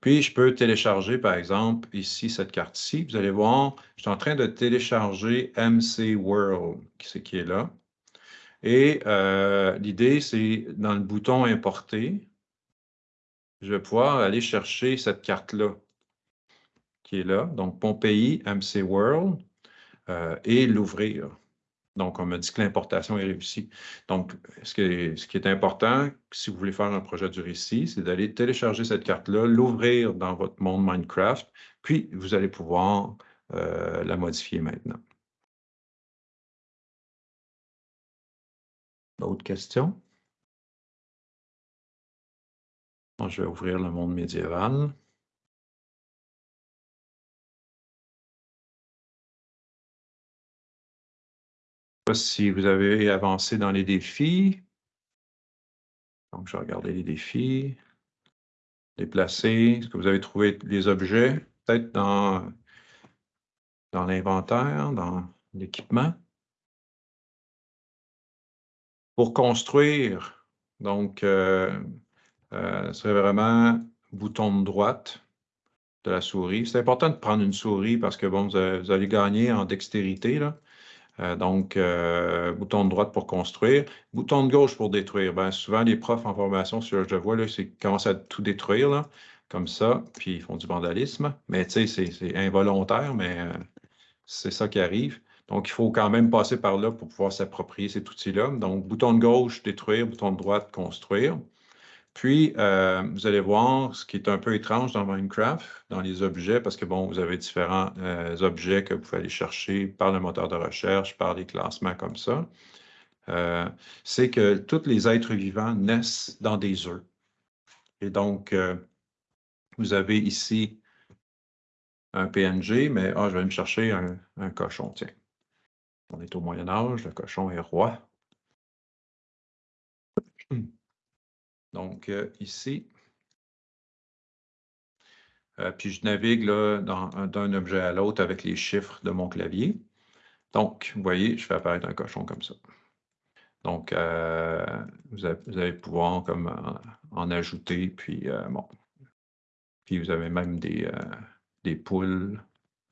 Speaker 1: Puis, je peux télécharger, par exemple, ici, cette carte-ci. Vous allez voir, je suis en train de télécharger MC World, qui qui est là. Et l'idée, c'est dans le bouton Importer, je vais pouvoir aller chercher cette carte-là qui est là, donc Pompéi, MC World, euh, et l'ouvrir. Donc, on me dit que l'importation est réussie. Donc, ce qui, est, important, si vous voulez faire un projet du récit, c'est d'aller télécharger cette carte-là, l'ouvrir dans votre monde Minecraft, puis vous allez pouvoir euh, la modifier maintenant. D'autres questions? Je vais ouvrir le monde médiéval. Pas si vous avez avancé dans les défis. Donc, je vais regarder les défis. Déplacer. Est-ce que vous avez trouvé les objets? Peut-être dans, dans l'inventaire, dans l'équipement. Pour construire, donc, euh, euh, serait vraiment bouton de droite de la souris. C'est important de prendre une souris parce que bon, vous, allez gagner en dextérité. Là. Euh, donc, euh, bouton de droite pour construire, bouton de gauche pour détruire. Ben, souvent, les profs en formation, ce que je vois, c'est commencent à tout détruire, là, comme ça, puis ils font du vandalisme. Mais tu sais, c'est involontaire, mais euh, c'est ça qui arrive. Donc, il faut quand même passer par là pour pouvoir s'approprier cet outil-là. Donc, bouton de gauche, détruire, bouton de droite, construire. Puis, euh, vous allez voir ce qui est un peu étrange dans Minecraft, dans les objets, parce que, bon, vous avez différents euh, objets que vous pouvez aller chercher par le moteur de recherche, par les classements comme ça. Euh, c'est que tous les êtres vivants naissent dans des œufs. Et donc, vous avez ici un PNG, mais ah, je vais me chercher un, un cochon, tiens. On est au Moyen Âge, le cochon est roi. <clears throat> Donc, euh, ici, euh, puis je navigue d'un objet à l'autre avec les chiffres de mon clavier. Donc, vous voyez, je fais apparaître un cochon comme ça. Donc, euh, vous, allez pouvoir comme en, ajouter, puis bon. Puis vous avez même des, des poules.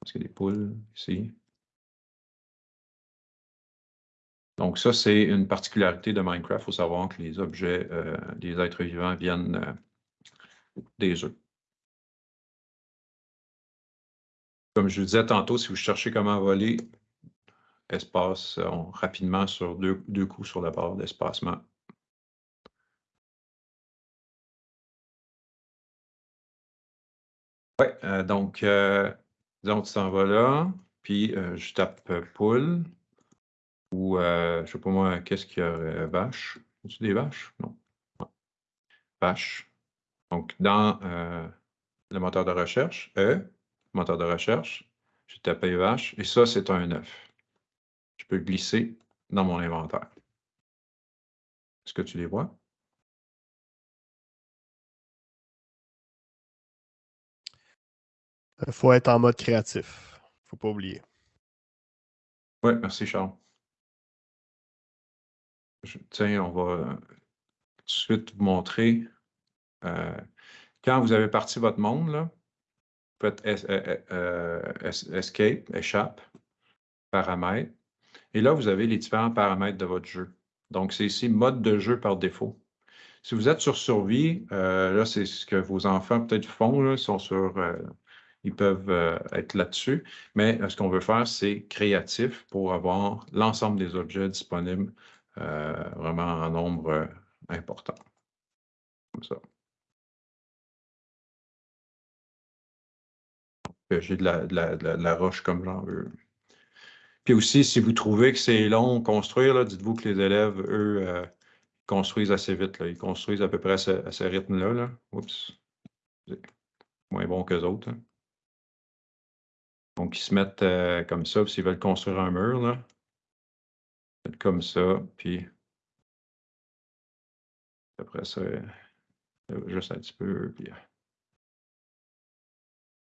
Speaker 1: Est-ce qu'il y a des poules ici? Donc ça, c'est une particularité de Minecraft. Il faut savoir que les objets, euh, les êtres vivants viennent euh, des œufs. Comme je vous disais tantôt, si vous cherchez comment voler, espace rapidement sur deux, coups sur la barre d'espacement. Oui, euh, donc, disons que tu t'en vas là, puis je tape poule. Ou, euh, je ne sais pas moi, qu'est-ce qu'il y a? vache? Y des vaches? Non. Vache. Donc, dans euh, le moteur de recherche, E, moteur de recherche, j'ai tapé vache, et ça, c'est un œuf. Je peux glisser dans mon inventaire. Est-ce que tu les vois?
Speaker 5: Il faut être en mode créatif. Il ne faut pas oublier.
Speaker 1: Oui, merci Charles tiens, on va euh, tout de suite vous montrer. Euh, quand vous avez parti votre monde, là, vous faites euh, Escape, échappe, paramètres. Et là, vous avez les différents paramètres de votre jeu. Donc, c'est ici mode de jeu par défaut. Si vous êtes sur survie, là, c'est ce que vos enfants peut-être font, là, sont sur, ils peuvent être là-dessus. Mais ce qu'on veut faire, c'est créatif pour avoir l'ensemble des objets disponibles vraiment en nombre euh, important. Comme ça. J'ai de la, roche comme j'en veux. Puis aussi, si vous trouvez que c'est long construire, dites-vous que les élèves, eux, euh, construisent assez vite. Ils construisent à peu près à ce, rythme-là. Là. Oups. Moins bon qu'eux autres. Hein. Donc, ils se mettent comme ça, s'ils veulent construire un mur, là, comme ça, puis après ça, juste un petit peu, puis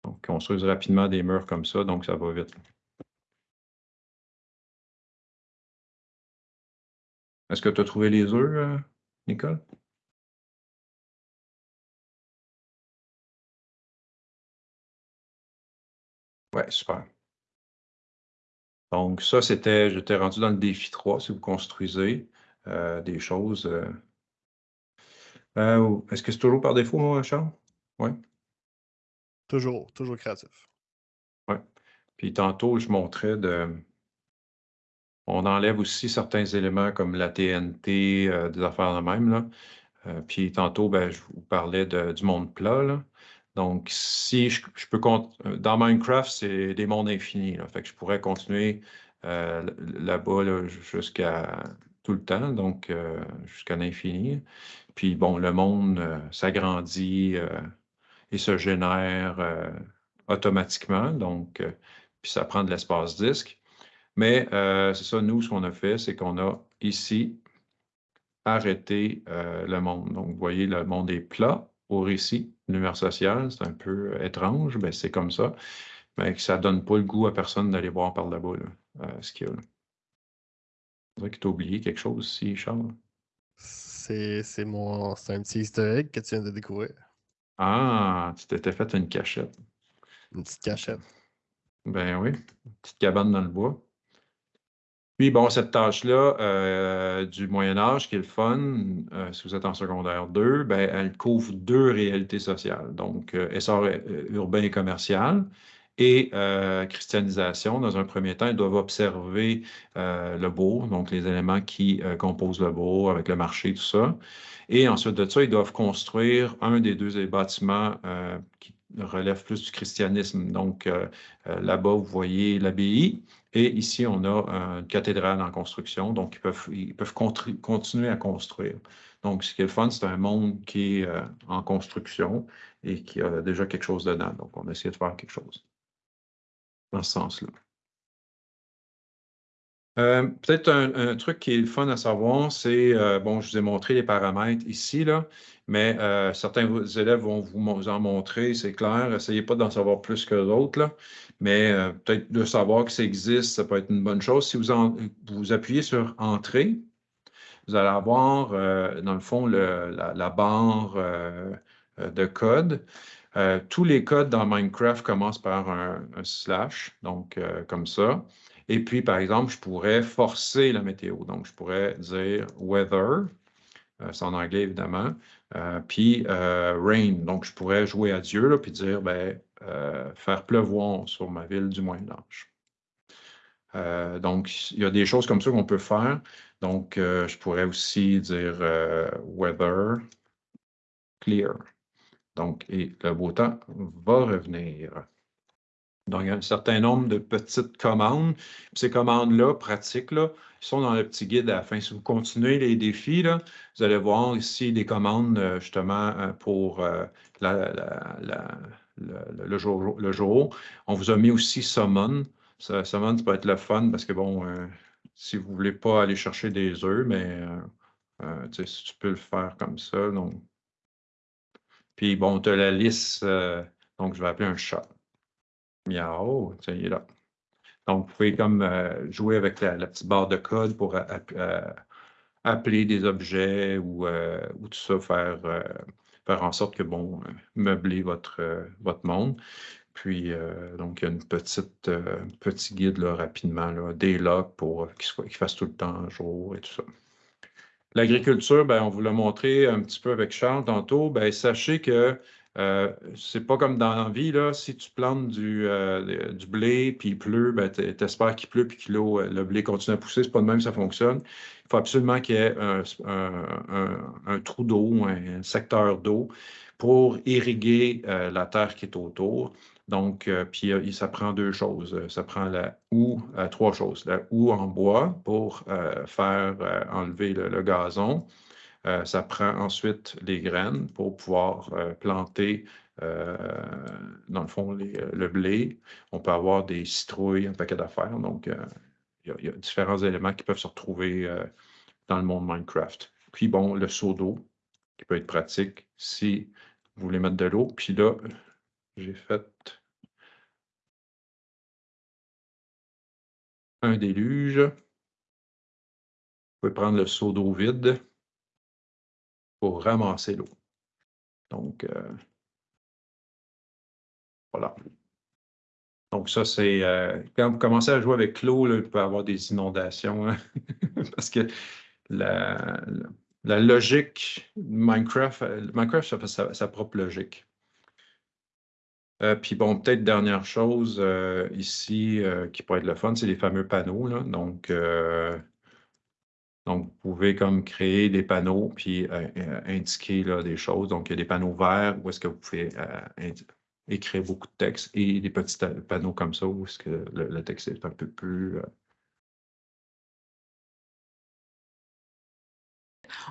Speaker 1: donc, construise rapidement des murs comme ça, donc ça va vite. Est-ce que tu as trouvé les œufs, euh, Nicole? Ouais, super. Donc, ça, c'était, j'étais rendu dans le défi 3, si vous construisez euh, des choses. Euh. Euh, est-ce que c'est toujours par défaut, moi, Charles? Oui.
Speaker 5: Toujours, toujours créatif.
Speaker 1: Oui. Puis tantôt, je montrais de. On enlève aussi certains éléments comme la TNT, des affaires de même. Là. puis tantôt, ben, je vous parlais du monde plat. Là. Donc, si je, peux euh, dans Minecraft, c'est des mondes infinis. Là, fait que je pourrais continuer euh, là-bas jusqu'à tout le temps, donc euh, jusqu'à l'infini. Puis bon, le monde s'agrandit et se génère automatiquement, donc puis ça prend de l'espace disque. Mais c'est ça, nous, ce qu'on a fait, c'est qu'on a ici arrêté le monde. Donc, vous voyez, le monde est plat au récit. L'univers social, c'est un peu euh, étrange, mais c'est comme ça. Mais que ça donne pas le goût à personne d'aller voir par là-bas euh, ce qu'il y a. C'est vrai que tu as oublié quelque chose ici, Charles?
Speaker 5: C'est mon. C'est un petit easter egg que tu viens de découvrir.
Speaker 1: Ah, tu t'étais fait une cachette.
Speaker 5: Une petite cachette.
Speaker 1: Ben oui, une petite cabane dans le bois. Puis, bon, cette tâche-là euh, du Moyen Âge, qui est le fun, euh, si vous êtes en secondaire 2, ben, elle couvre deux réalités sociales. Donc, euh, essor urbain et commercial et christianisation. Dans un premier temps, ils doivent observer le beau, donc les éléments qui composent le beau avec le marché, tout ça. Et ensuite de ça, ils doivent construire un des deux bâtiments qui relève plus du christianisme. Donc, là-bas, vous voyez l'abbaye et ici, on a une cathédrale en construction, donc ils peuvent, ils peuvent continuer à construire. Donc, ce qui est le fun, c'est un monde qui est euh, en construction et qui a déjà quelque chose dedans. Donc, on essaie de faire quelque chose dans ce sens-là. Euh, peut-être un, truc qui est le fun à savoir, c'est, euh, bon, je vous ai montré les paramètres ici, là, mais certains élèves vont vous en montrer, c'est clair. Essayez pas d'en savoir plus que d'autres, mais euh, peut-être de savoir que ça existe, ça peut être une bonne chose. Si vous, vous appuyez sur Entrée, vous allez avoir, euh, dans le fond, la, barre euh, de code. tous les codes dans Minecraft commencent par un, slash, donc comme ça. Et puis, par exemple, je pourrais forcer la météo. Donc, je pourrais dire weather, c'est en anglais évidemment, puis rain. Donc, je pourrais jouer à Dieu, là, puis dire, ben, euh, faire pleuvoir sur ma ville du Moyen Âge. Euh, donc, il y a des choses comme ça qu'on peut faire. Donc, euh, je pourrais aussi dire weather clear. Donc, et le beau temps va revenir. Donc, il y a un certain nombre de petites commandes. ces commandes-là, pratiques, là, sont dans le petit guide à la fin. Si vous continuez les défis, là, vous allez voir ici des commandes justement pour le, jour. On vous a mis aussi Summon. Ça, summon, ça peut être le fun parce que, bon, euh, si vous ne voulez pas aller chercher des œufs, mais euh, euh, tu peux le faire comme ça. Donc. Puis, bon, tu as la liste, donc je vais appeler un chat. Là. Donc, vous pouvez comme jouer avec la, petite barre de code pour appeler des objets ou, ou tout ça, faire faire en sorte que, bon, euh, meubler votre, euh, votre monde. Puis, euh, donc, il y a une petite, petit guide là, rapidement, là, des logs pour qu'il fasse tout le temps jour et tout ça. L'agriculture, ben, on vous l'a montré un petit peu avec Charles tantôt. Ben, sachez que euh, c'est pas comme dans la vie, là, si tu plantes du, euh, blé puis il pleut, ben, tu espères qu'il pleut puis que euh, le blé continue à pousser. C'est pas de même ça fonctionne. Il faut absolument qu'il y ait un, trou d'eau, un secteur d'eau pour irriguer la terre qui est autour. Donc, puis ça prend deux choses. Ça prend la houe, trois choses. La houe en bois pour faire enlever le gazon. Euh, ça prend ensuite les graines pour pouvoir euh, planter, euh, dans le fond, le blé. On peut avoir des citrouilles, un paquet d'affaires. Donc, il y, a différents éléments qui peuvent se retrouver dans le monde Minecraft. Puis, bon, le seau d'eau, qui peut être pratique si vous voulez mettre de l'eau. Puis là, j'ai fait un déluge. Vous pouvez prendre le seau d'eau vide pour ramasser l'eau. Donc, euh, voilà. Donc, ça, c'est euh, quand vous commencez à jouer avec l'eau, il peut y avoir des inondations hein, <laughs> parce que la, logique Minecraft, euh, Minecraft, ça fait sa, propre logique. puis bon, peut-être dernière chose ici qui pourrait être le fun, c'est les fameux panneaux. Donc, donc, vous pouvez comme créer des panneaux puis euh, euh, indiquer là, des choses. Donc, il y a des panneaux verts où est-ce que vous pouvez euh, écrire beaucoup de texte et des petits panneaux comme ça où est-ce que le, texte est un peu plus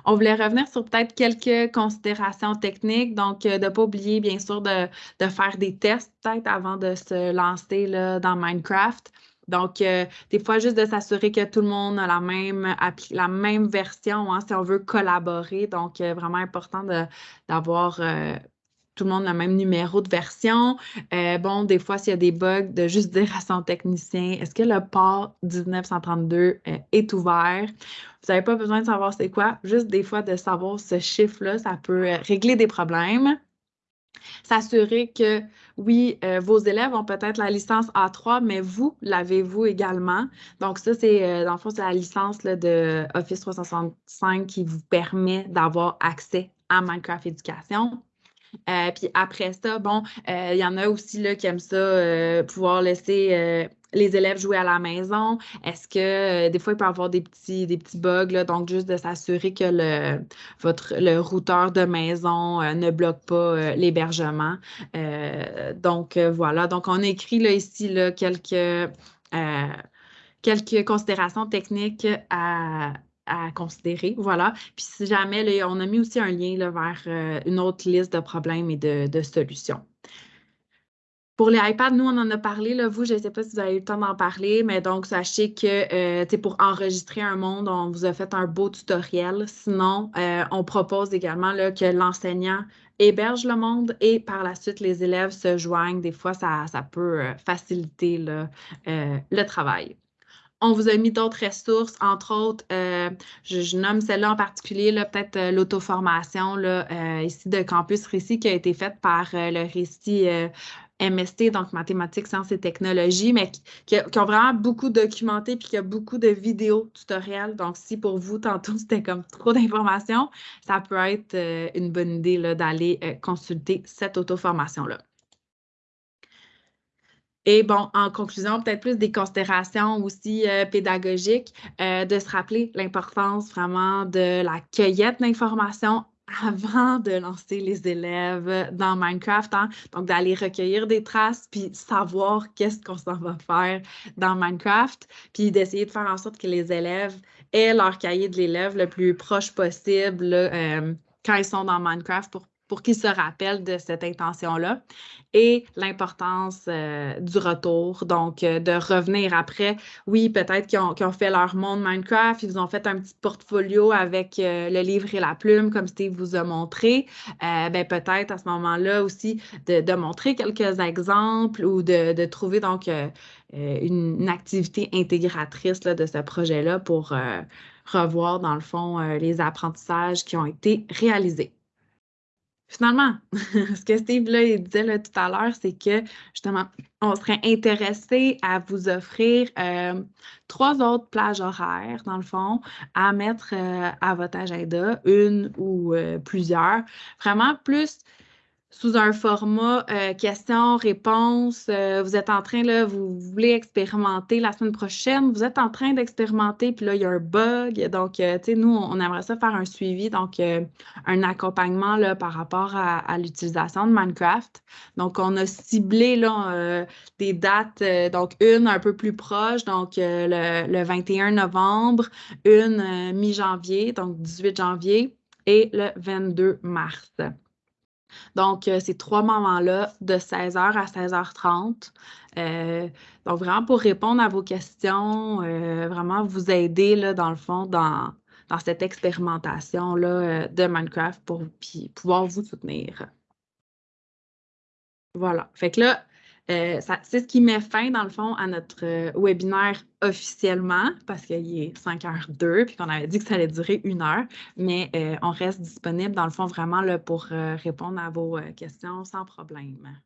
Speaker 2: On voulait revenir sur peut-être quelques considérations techniques. Donc, de ne pas oublier, bien sûr, de, de faire des tests peut-être avant de se lancer là, dans Minecraft. Donc, euh, des fois, juste de s'assurer que tout le monde a la même, la même version hein, si on veut collaborer. Donc, euh, vraiment important d'avoir euh, tout le monde le même numéro de version. bon, des fois, s'il y a des bugs, de juste dire à son technicien, est-ce que le port 1932 est ouvert? Vous n'avez pas besoin de savoir c'est quoi, juste des fois de savoir ce chiffre-là, ça peut régler des problèmes. S'assurer que, oui, euh, vos élèves ont peut-être la licence A3, mais vous l'avez-vous également? Donc, ça, c'est, euh, dans le fond, c'est la licence de Office 365 qui vous permet d'avoir accès à Minecraft Éducation. Euh, puis après ça, bon, il y en a aussi là, qui aiment ça, pouvoir laisser les élèves jouer à la maison? Est-ce que euh, des fois, il peut y avoir des petits, des petits bugs, donc juste de s'assurer que le, votre, routeur de maison euh, ne bloque pas euh, l'hébergement. donc, voilà. Donc, on écrit là, ici quelques, considérations techniques à, considérer. Voilà. Puis si jamais, on a mis aussi un lien vers une autre liste de problèmes et de solutions. Pour les iPads, nous, on en a parlé. Vous, je ne sais pas si vous avez eu le temps d'en parler, mais donc, sachez que euh, pour enregistrer un monde, on vous a fait un beau tutoriel. Sinon, euh, on propose également que l'enseignant héberge le monde et par la suite, les élèves se joignent. Des fois, ça, peut euh, faciliter là, le travail. On vous a mis d'autres ressources, entre autres, je, nomme celle-là en particulier, peut-être l'auto-formation ici de Campus Récit qui a été faite par le Récit MST, donc mathématiques, sciences et technologies, mais qui, ont vraiment beaucoup documenté puis qui a beaucoup de vidéos tutoriels. Donc, si pour vous, tantôt, <laughs> c'était comme trop d'informations, ça peut être euh, une bonne idée d'aller euh, consulter cette auto-formation-là. Et bon, en conclusion, peut-être plus des considérations aussi euh, pédagogiques, de se rappeler l'importance vraiment de la cueillette d'informations avant de lancer les élèves dans Minecraft. Hein. Donc, d'aller recueillir des traces, puis savoir qu'est-ce qu'on s'en va faire dans Minecraft, puis d'essayer de faire en sorte que les élèves aient leur cahier de l'élève le plus proche possible euh, quand ils sont dans Minecraft pour pour qu'ils se rappellent de cette intention-là et l'importance euh, du retour, donc euh, de revenir après. Oui, peut-être qu'ils ont, fait leur monde Minecraft, ils ont fait un petit portfolio avec euh, le livre et la plume, comme Steve vous a montré. ben, peut-être à ce moment-là aussi de, montrer quelques exemples ou de, trouver donc une, activité intégratrice de ce projet-là pour revoir, dans le fond, les apprentissages qui ont été réalisés. Finalement, <laughs> ce que Steve là, il disait tout à l'heure, c'est que justement, on serait intéressé à vous offrir euh, trois autres plages horaires, dans le fond, à mettre euh, à votre agenda, une ou euh, plusieurs. Vraiment plus sous un format euh, questions-réponses. Euh, vous êtes en train, là, vous voulez expérimenter la semaine prochaine, vous êtes en train d'expérimenter, puis là, il y a un bug. Donc, euh, tu sais, nous, on aimerait ça faire un suivi, donc un accompagnement là, par rapport à, l'utilisation de Minecraft. Donc, on a ciblé là, des dates, donc une un peu plus proche, donc le, le 21 novembre, une mi-janvier, donc 18 janvier, et le 22 mars. Donc, euh, ces trois moments-là, de 16h à 16h30. Euh, donc, vraiment pour répondre à vos questions, euh, vraiment vous aider, là, dans le fond, dans, dans cette expérimentation-là de Minecraft pour pouvoir vous soutenir. Voilà. Fait que là, euh, c'est ce qui met fin, dans le fond, à notre euh, webinaire officiellement, parce qu'il est 5h02, puis qu'on avait dit que ça allait durer une heure, mais euh, on reste disponible, dans le fond, vraiment pour répondre à vos questions sans problème.